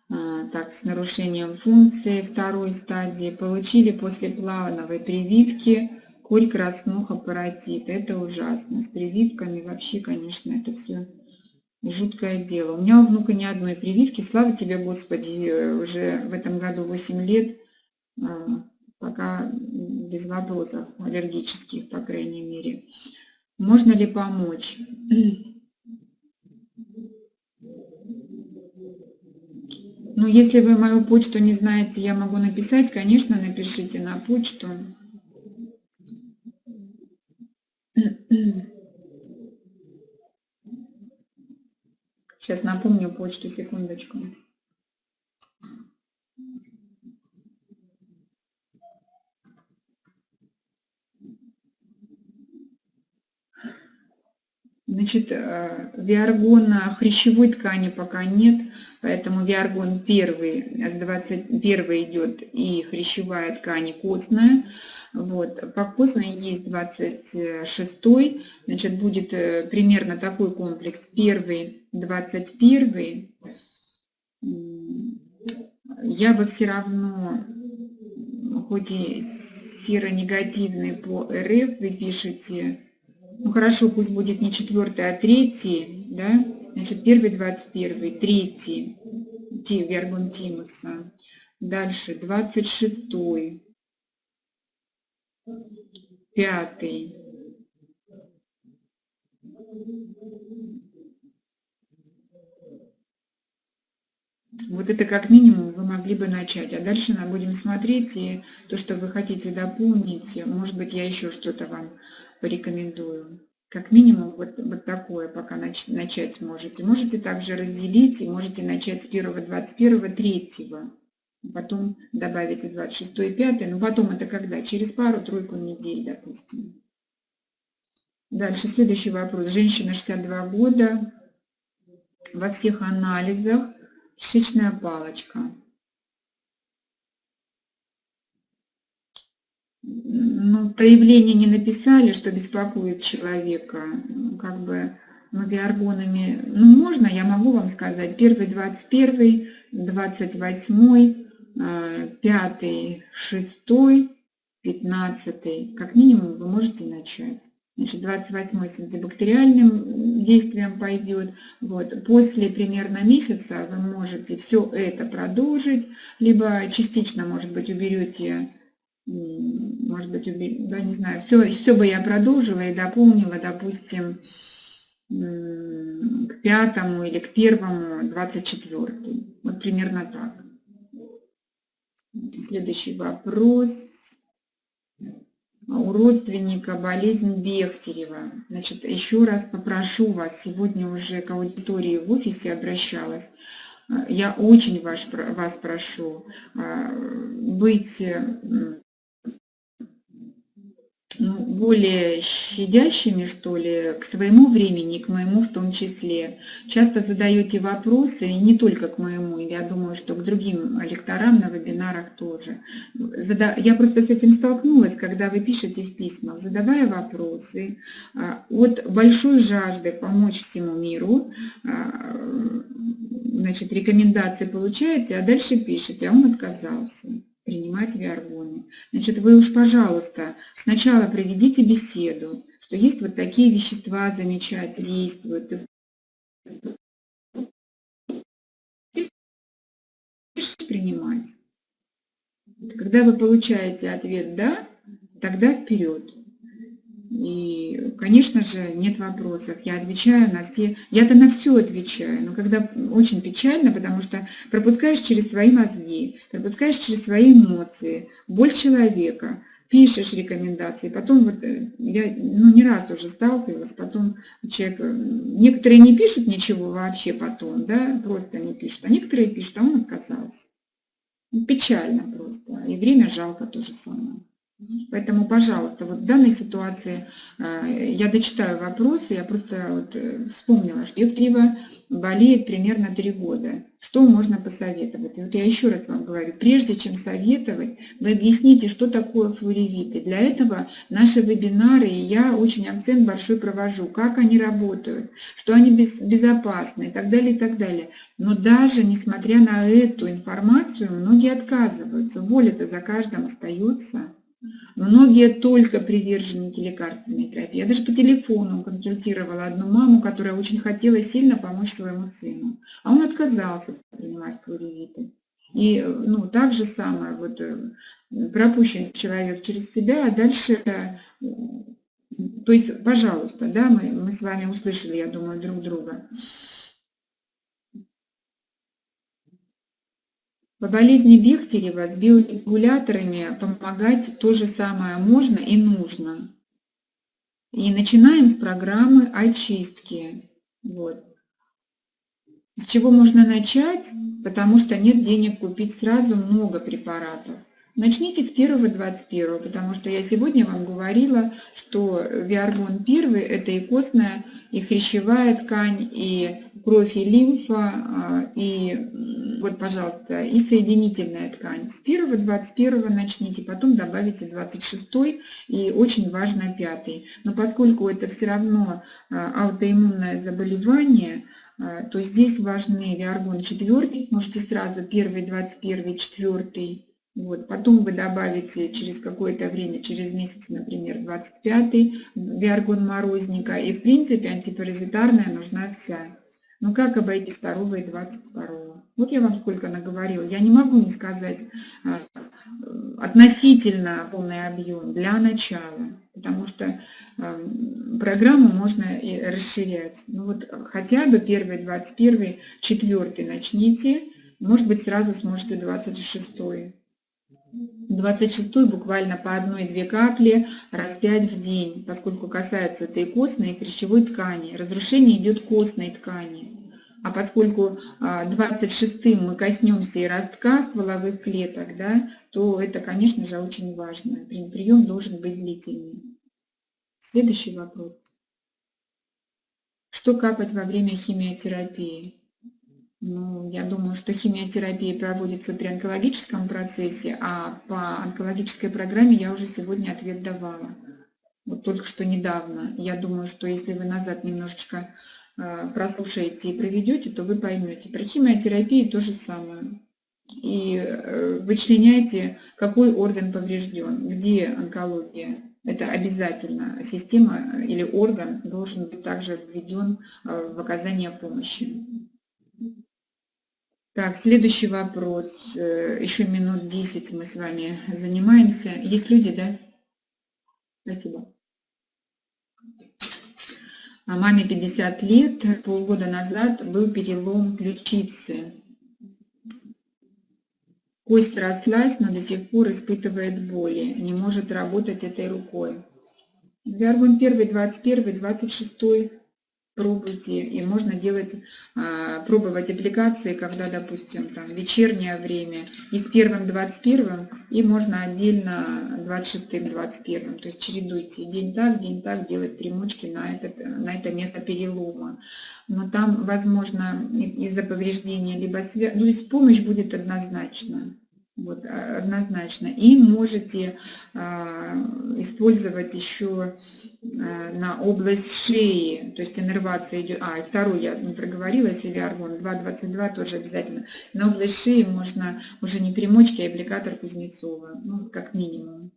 а, так, с нарушением функции второй стадии, получили после плановой прививки Коль краснуха паротит. Это ужасно. С прививками вообще, конечно, это все жуткое дело. У меня у внука ни одной прививки. Слава тебе, Господи, уже в этом году 8 лет. Пока без вопросов аллергических, по крайней мере. Можно ли помочь? Ну, если вы мою почту не знаете, я могу написать, конечно, напишите на почту. Сейчас напомню почту, секундочку. Значит, э, виаргона хрящевой ткани пока нет, поэтому виаргон первый, с 21 идет и хрящевая ткань костная. Вот, по костной есть 26, значит, будет э, примерно такой комплекс. Первый, 21. Я бы все равно, хоть и серо-негативный по РФ, вы пишете ну хорошо, пусть будет не четвертый, а третий, да? Значит, первый, двадцать первый, третий, Вергун Тимуса. Дальше, двадцать шестой, пятый. Вот это как минимум вы могли бы начать. А дальше мы будем смотреть, и то, что вы хотите дополнить, может быть, я еще что-то вам порекомендую. Как минимум вот, вот такое пока нач, начать можете. Можете также разделить и можете начать с 1, 21, 3. Потом добавите 26 и 5. Но потом это когда? Через пару-тройку недель, допустим. Дальше следующий вопрос. Женщина 62 года. Во всех анализах кишечная палочка. Ну, проявления не написали, что беспокоит человека, как бы магиаргонами, ну, можно, я могу вам сказать, первый, 21, 28, 5, 6, 15, как минимум вы можете начать. Значит, 28 с антибактериальным действием пойдет. Вот. После примерно месяца вы можете все это продолжить, либо частично, может быть, уберете может быть, да, не знаю, все, все бы я продолжила и дополнила, допустим, к пятому или к первому, 24 Вот примерно так. Следующий вопрос. У родственника болезнь Бехтерева. Значит, еще раз попрошу вас, сегодня уже к аудитории в офисе обращалась, я очень вас, вас прошу а, быть более щадящими, что ли, к своему времени, к моему в том числе. Часто задаете вопросы, и не только к моему, я думаю, что к другим лекторам на вебинарах тоже. Я просто с этим столкнулась, когда вы пишете в письмах, задавая вопросы а, от большой жажды помочь всему миру, а, значит, рекомендации получаете, а дальше пишете, а он отказался принимать виаргоны. Значит, вы уж, пожалуйста, сначала проведите беседу, что есть вот такие вещества замечательные, действуют. Принимать. Когда вы получаете ответ «да», тогда вперед. И, конечно же, нет вопросов. Я отвечаю на все, я-то на все отвечаю, но когда очень печально, потому что пропускаешь через свои мозги, пропускаешь через свои эмоции, боль человека, пишешь рекомендации, потом вот э, я ну, не раз уже сталкивалась, потом человек, э, некоторые не пишут ничего вообще потом, да, просто не пишут, а некоторые пишут, а он отказался. Печально просто, и время жалко то же самое. Поэтому, пожалуйста, вот в данной ситуации э, я дочитаю вопросы, я просто вот э, вспомнила, что Евтрева болеет примерно три года. Что можно посоветовать? И вот я еще раз вам говорю, прежде чем советовать, вы объясните, что такое флоревиты. Для этого наши вебинары, и я очень акцент большой провожу, как они работают, что они без, безопасны и так далее, и так далее. Но даже несмотря на эту информацию, многие отказываются. Воля-то за каждым остается. Многие только приверженники лекарственной терапии. Я даже по телефону консультировала одну маму, которая очень хотела сильно помочь своему сыну. А он отказался принимать флоревиты. И ну, так же самое, вот, э, пропущен человек через себя, а дальше, то есть, пожалуйста, да, мы, мы с вами услышали, я думаю, друг друга. По болезни Бехтерева с биорегуляторами помогать то же самое можно и нужно. И начинаем с программы очистки. Вот. С чего можно начать? Потому что нет денег купить сразу много препаратов. Начните с 1-21, потому что я сегодня вам говорила, что виаргон 1 – это и костная, и хрящевая ткань, и кровь, и лимфа, а, и вот, пожалуйста, и соединительная ткань. С 1-21 начните, потом добавите 26 и очень важно 5. Но поскольку это все равно а, аутоиммунное заболевание, а, то здесь важны виаргон 4, можете сразу 1, 21, 4, вот. Потом вы добавите через какое-то время, через месяц, например, 25-й виаргон морозника. И в принципе антипаразитарная нужна вся. Но как обойти 2 и 22? Вот я вам сколько наговорила. Я не могу не сказать а, относительно полный объем для начала, потому что программу можно и расширять. Ну вот хотя бы 1, 21, 4 начните, может быть сразу сможете 26. 26 буквально по одной-две капли раз 5 в день, поскольку касается этой костной и хрящевой ткани. Разрушение идет костной ткани. А поскольку 26 а, мы коснемся и ростка стволовых клеток, да, то это, конечно же, очень важно. Прием должен быть длительный. Следующий вопрос. Что капать во время химиотерапии? Ну, я думаю, что химиотерапия проводится при онкологическом процессе, а по онкологической программе я уже сегодня ответ давала. Вот только что недавно. Я думаю, что если вы назад немножечко э, прослушаете и проведете, то вы поймете. Про химиотерапию то же самое. И э, вычленяйте, какой орган поврежден, где онкология. Это обязательно. Система или орган должен быть также введен э, в оказание помощи. Так, следующий вопрос. Э, Еще минут 10 мы с вами занимаемся. Есть люди, да? Спасибо. А маме 50 лет. Полгода назад был перелом ключицы. Кость срослась, но до сих пор испытывает боли. Не может работать этой рукой. Виаргон 1, 21, 26 пробуйте. И можно делать, а, пробовать аппликации, когда, допустим, там вечернее время и с первым 21 и можно отдельно 26 21 То есть чередуйте день так, день так, делать примочки на, этот, на это место перелома. Но там, возможно, из-за повреждения либо связь, ну, то есть помощь будет однозначно. Вот, а, однозначно. И можете а, использовать еще а, на область шеи, то есть иннервация идет. А, и второй я не проговорила, если виаргон 2.22 тоже обязательно. На область шеи можно уже не примочки, а аппликатор Кузнецова, ну, как минимум.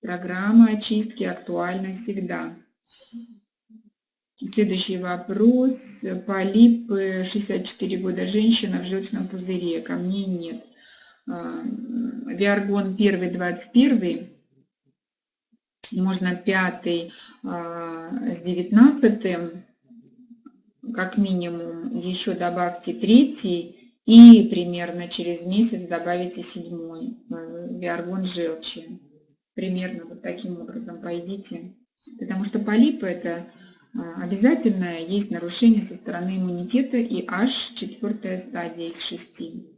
Программа очистки актуальна всегда. Следующий вопрос. Полип, 64 года, женщина в желчном пузыре, камней нет. А, Виаргон 1, 21, можно 5 а, с 19, как минимум, еще добавьте 3 и примерно через месяц добавите 7 а, Виаргон желчи. Примерно вот таким образом пойдите. Потому что полипы это обязательно есть нарушение со стороны иммунитета и аж четвертая стадия из 6.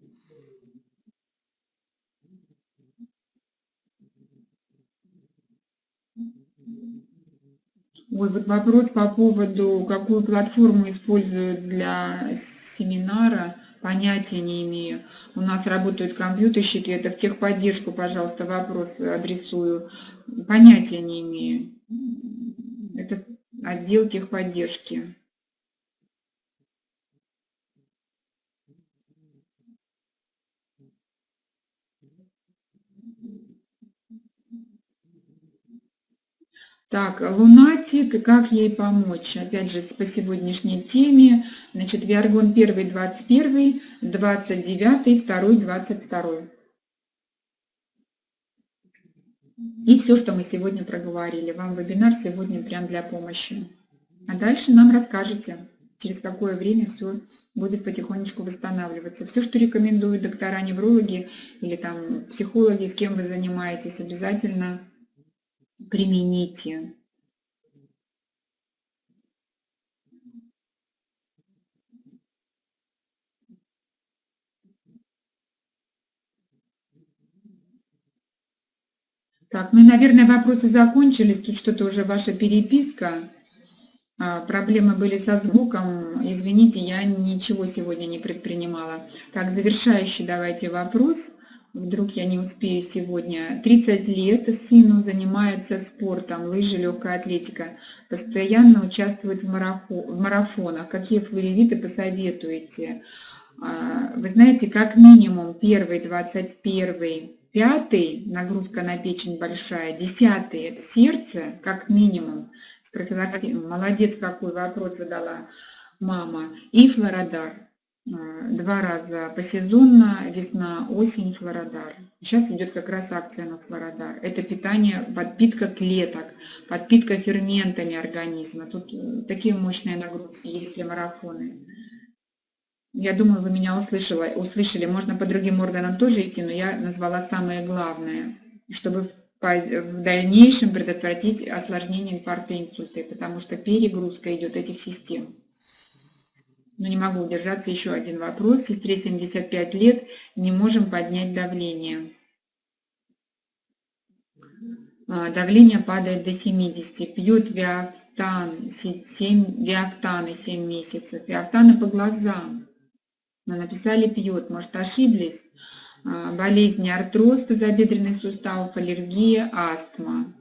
Ой, вот вопрос по поводу, какую платформу используют для семинара, понятия не имею. У нас работают компьютерщики, это в техподдержку, пожалуйста, вопрос адресую. Понятия не имею. Это отдел техподдержки. Так, лунатик, как ей помочь? Опять же, по сегодняшней теме. Значит, Виаргон 1, 21, 29, 2, 22. И все, что мы сегодня проговорили. Вам вебинар сегодня прям для помощи. А дальше нам расскажете, через какое время все будет потихонечку восстанавливаться. Все, что рекомендуют доктора-неврологи или там психологи, с кем вы занимаетесь, обязательно примените. Так, ну, наверное, вопросы закончились. Тут что-то уже ваша переписка. А, проблемы были со звуком. Извините, я ничего сегодня не предпринимала. Так, завершающий давайте вопрос. Вдруг я не успею сегодня. 30 лет сыну занимается спортом, лыжи, легкая атлетика. Постоянно участвует в, марафонах. Какие флоревиты посоветуете? А, вы знаете, как минимум первый, 21 Пятый, нагрузка на печень большая. Десятый, это сердце, как минимум. С профилактикой. Молодец, какой вопрос задала мама. И флородар. А, два раза посезонно, весна, осень, флородар. Сейчас идет как раз акция на флородар. Это питание, подпитка клеток, подпитка ферментами организма. Тут э, такие мощные нагрузки, если марафоны. Я думаю, вы меня услышали, услышали. Можно по другим органам тоже идти, но я назвала самое главное, чтобы в дальнейшем предотвратить осложнение инфаркта и инсульта, потому что перегрузка идет этих систем. Но не могу удержаться. Еще один вопрос. Сестре 75 лет, не можем поднять давление. А, давление падает до 70. Пьет виафтан, 7, виафтаны 7 месяцев. Виафтаны по глазам. Мы написали пьет, может ошиблись. А, болезни артроз тазобедренных суставов, аллергия, астма.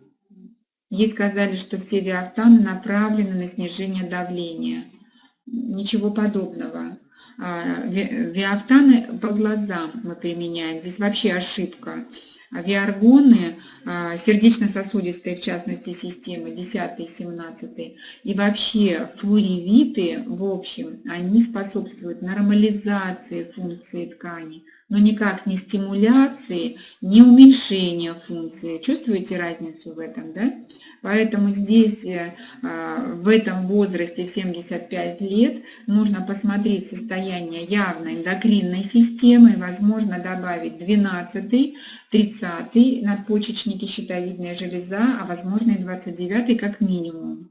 Ей сказали, что все виафтаны направлены на снижение давления. Ничего подобного. А, виафтаны по глазам мы применяем. Здесь вообще ошибка. Виаргоны, а, сердечно-сосудистые, в частности, системы 10 и 17, и вообще флоревиты, в общем, они способствуют нормализации функции ткани, но никак не стимуляции, не уменьшения функции. Чувствуете разницу в этом, да? Поэтому здесь, э, а, в этом возрасте, в 75 лет, нужно посмотреть состояние явно эндокринной системы, возможно добавить 12 30 надпочечники, щитовидная железа, а возможно и 29 как минимум.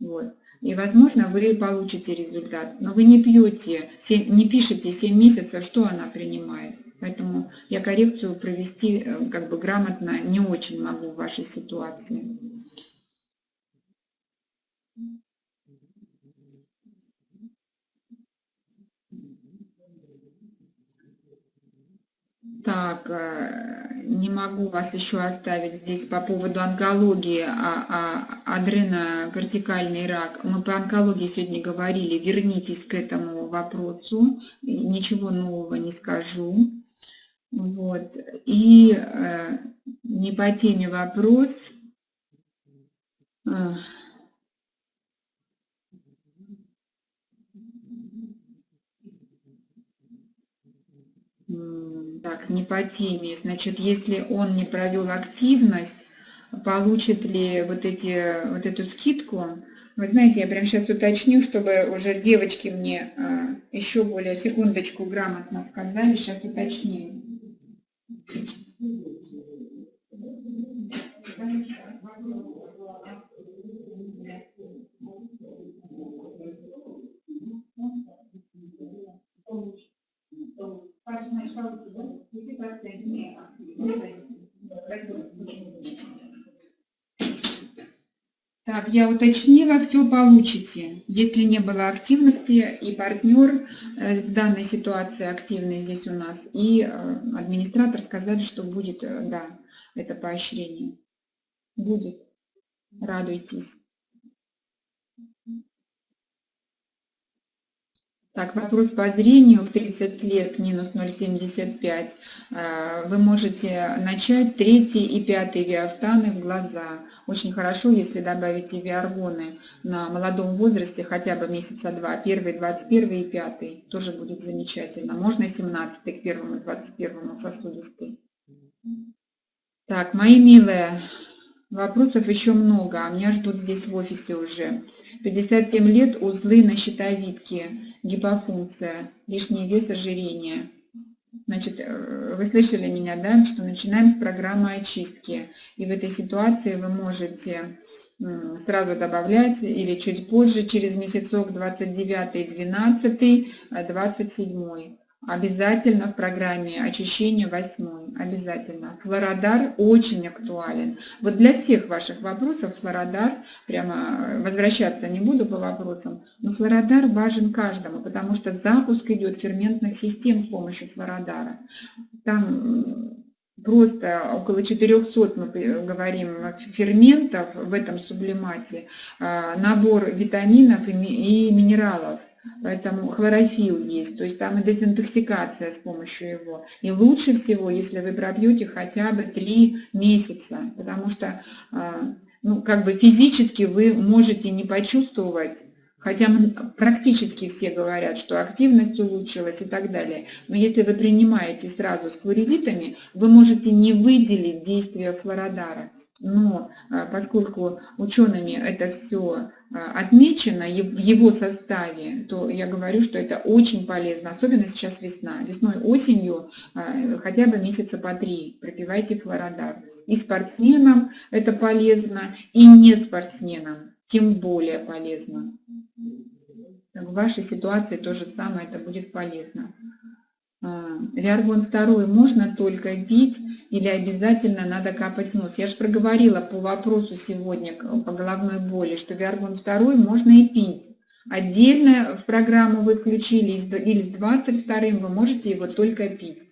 Вот. И, возможно, вы получите результат. Но вы не пьете, не пишете 7 месяцев, что она принимает. Поэтому я коррекцию провести э, как бы грамотно не очень могу в вашей ситуации. Так, э, не могу вас еще оставить здесь по поводу онкологии, а, а адренокортикальный рак. Мы по онкологии сегодня говорили, вернитесь к этому вопросу, ничего нового не скажу. Вот. И э, не по теме вопрос. Так, не по теме. Значит, если он не провел активность, получит ли вот, эти, вот эту скидку? Вы знаете, я прямо сейчас уточню, чтобы уже девочки мне а, еще более секундочку грамотно сказали. Сейчас уточню. Так, я уточнила, все получите. Если не было активности и партнер э, в данной ситуации активный здесь у нас, и э, администратор сказали, что будет, э, да, это поощрение. Будет. Радуйтесь. Так, вопрос по зрению в 30 лет минус 0,75. Вы можете начать третий и пятый виафтаны в глаза. Очень хорошо, если добавите виаргоны на молодом возрасте, хотя бы месяца два, первый, 21 и пятый, тоже будет замечательно. Можно 17 к первому, 21 сосудистый. Так, мои милые, вопросов еще много, а меня ждут здесь в офисе уже. 57 лет, узлы на щитовидке, гипофункция, лишний вес, ожирение. Значит, э, вы слышали меня, да, что начинаем с программы очистки. И в этой ситуации вы можете сразу добавлять или чуть позже, через месяцок 29, 12, 27. Обязательно в программе очищения 8. Обязательно. Флородар очень актуален. Вот для всех ваших вопросов флородар, прямо возвращаться не буду по вопросам, но флородар важен каждому, потому что запуск идет ферментных систем с помощью флородара. Там просто около 400, мы говорим, ферментов в этом сублимате, а, набор витаминов и минералов. Поэтому хлорофилл есть, то есть там и дезинтоксикация с помощью его. И лучше всего, если вы пробьете хотя бы 3 месяца, потому что а, ну, как бы физически вы можете не почувствовать Хотя практически все говорят, что активность улучшилась и так далее. Но если вы принимаете сразу с флоревитами, вы можете не выделить действие флородара. Но а, поскольку учеными это все а, отмечено в его составе, то я говорю, что это очень полезно, особенно сейчас весна. Весной, осенью а, хотя бы месяца по три пропивайте флородар. И спортсменам это полезно, и не спортсменам тем более полезно. В вашей ситуации то же самое, это будет полезно. А, Виаргон 2 можно только пить или обязательно надо капать в нос? Я же проговорила по вопросу сегодня по головной боли, что Виаргон 2 можно и пить. Отдельно в программу вы включили или с 22 вы можете его только пить.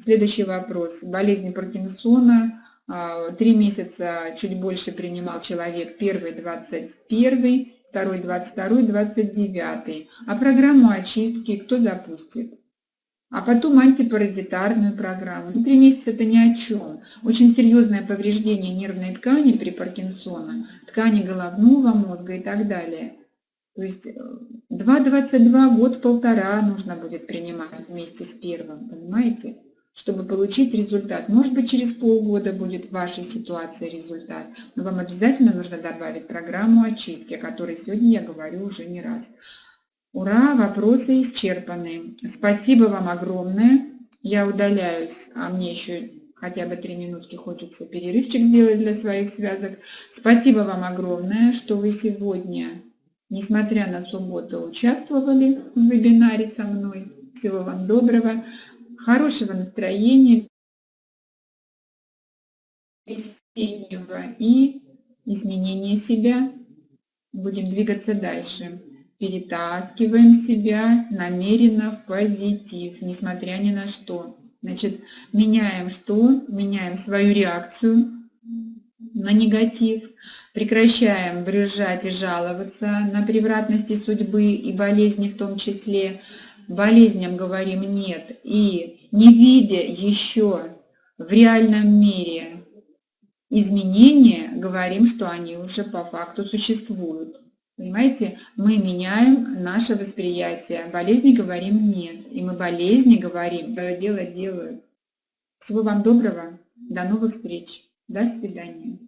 Следующий вопрос. Болезнь Паркинсона а, три месяца чуть больше принимал человек, первый 21, второй 22, 29. А программу очистки кто запустит? А потом антипаразитарную программу. Ну, три месяца это ни о чем. Очень серьезное повреждение нервной ткани при Паркинсона, ткани головного мозга и так далее. То есть 2,22 э, год-полтора нужно будет принимать вместе с первым, понимаете? Чтобы получить результат. Может быть, через полгода будет в вашей ситуации результат, но вам обязательно нужно добавить программу очистки, о которой сегодня я говорю уже не раз. Ура, вопросы исчерпаны. Спасибо вам огромное. Я удаляюсь, а мне еще хотя бы три минутки хочется перерывчик сделать для своих связок. Спасибо вам огромное, что вы сегодня, несмотря на субботу, участвовали в вебинаре со мной. Всего вам доброго хорошего настроения весеннего и изменения себя. Будем двигаться дальше. Перетаскиваем себя намеренно в позитив, несмотря ни на что. Значит, меняем что? Меняем свою реакцию на негатив, прекращаем брюзжать и жаловаться на превратности судьбы и болезни в том числе, болезням говорим нет и не видя еще в реальном мире изменения, говорим, что они уже по факту существуют. Понимаете, мы меняем наше восприятие. Болезни говорим нет. И мы болезни говорим, дело делают. Всего вам доброго. До новых встреч. До свидания.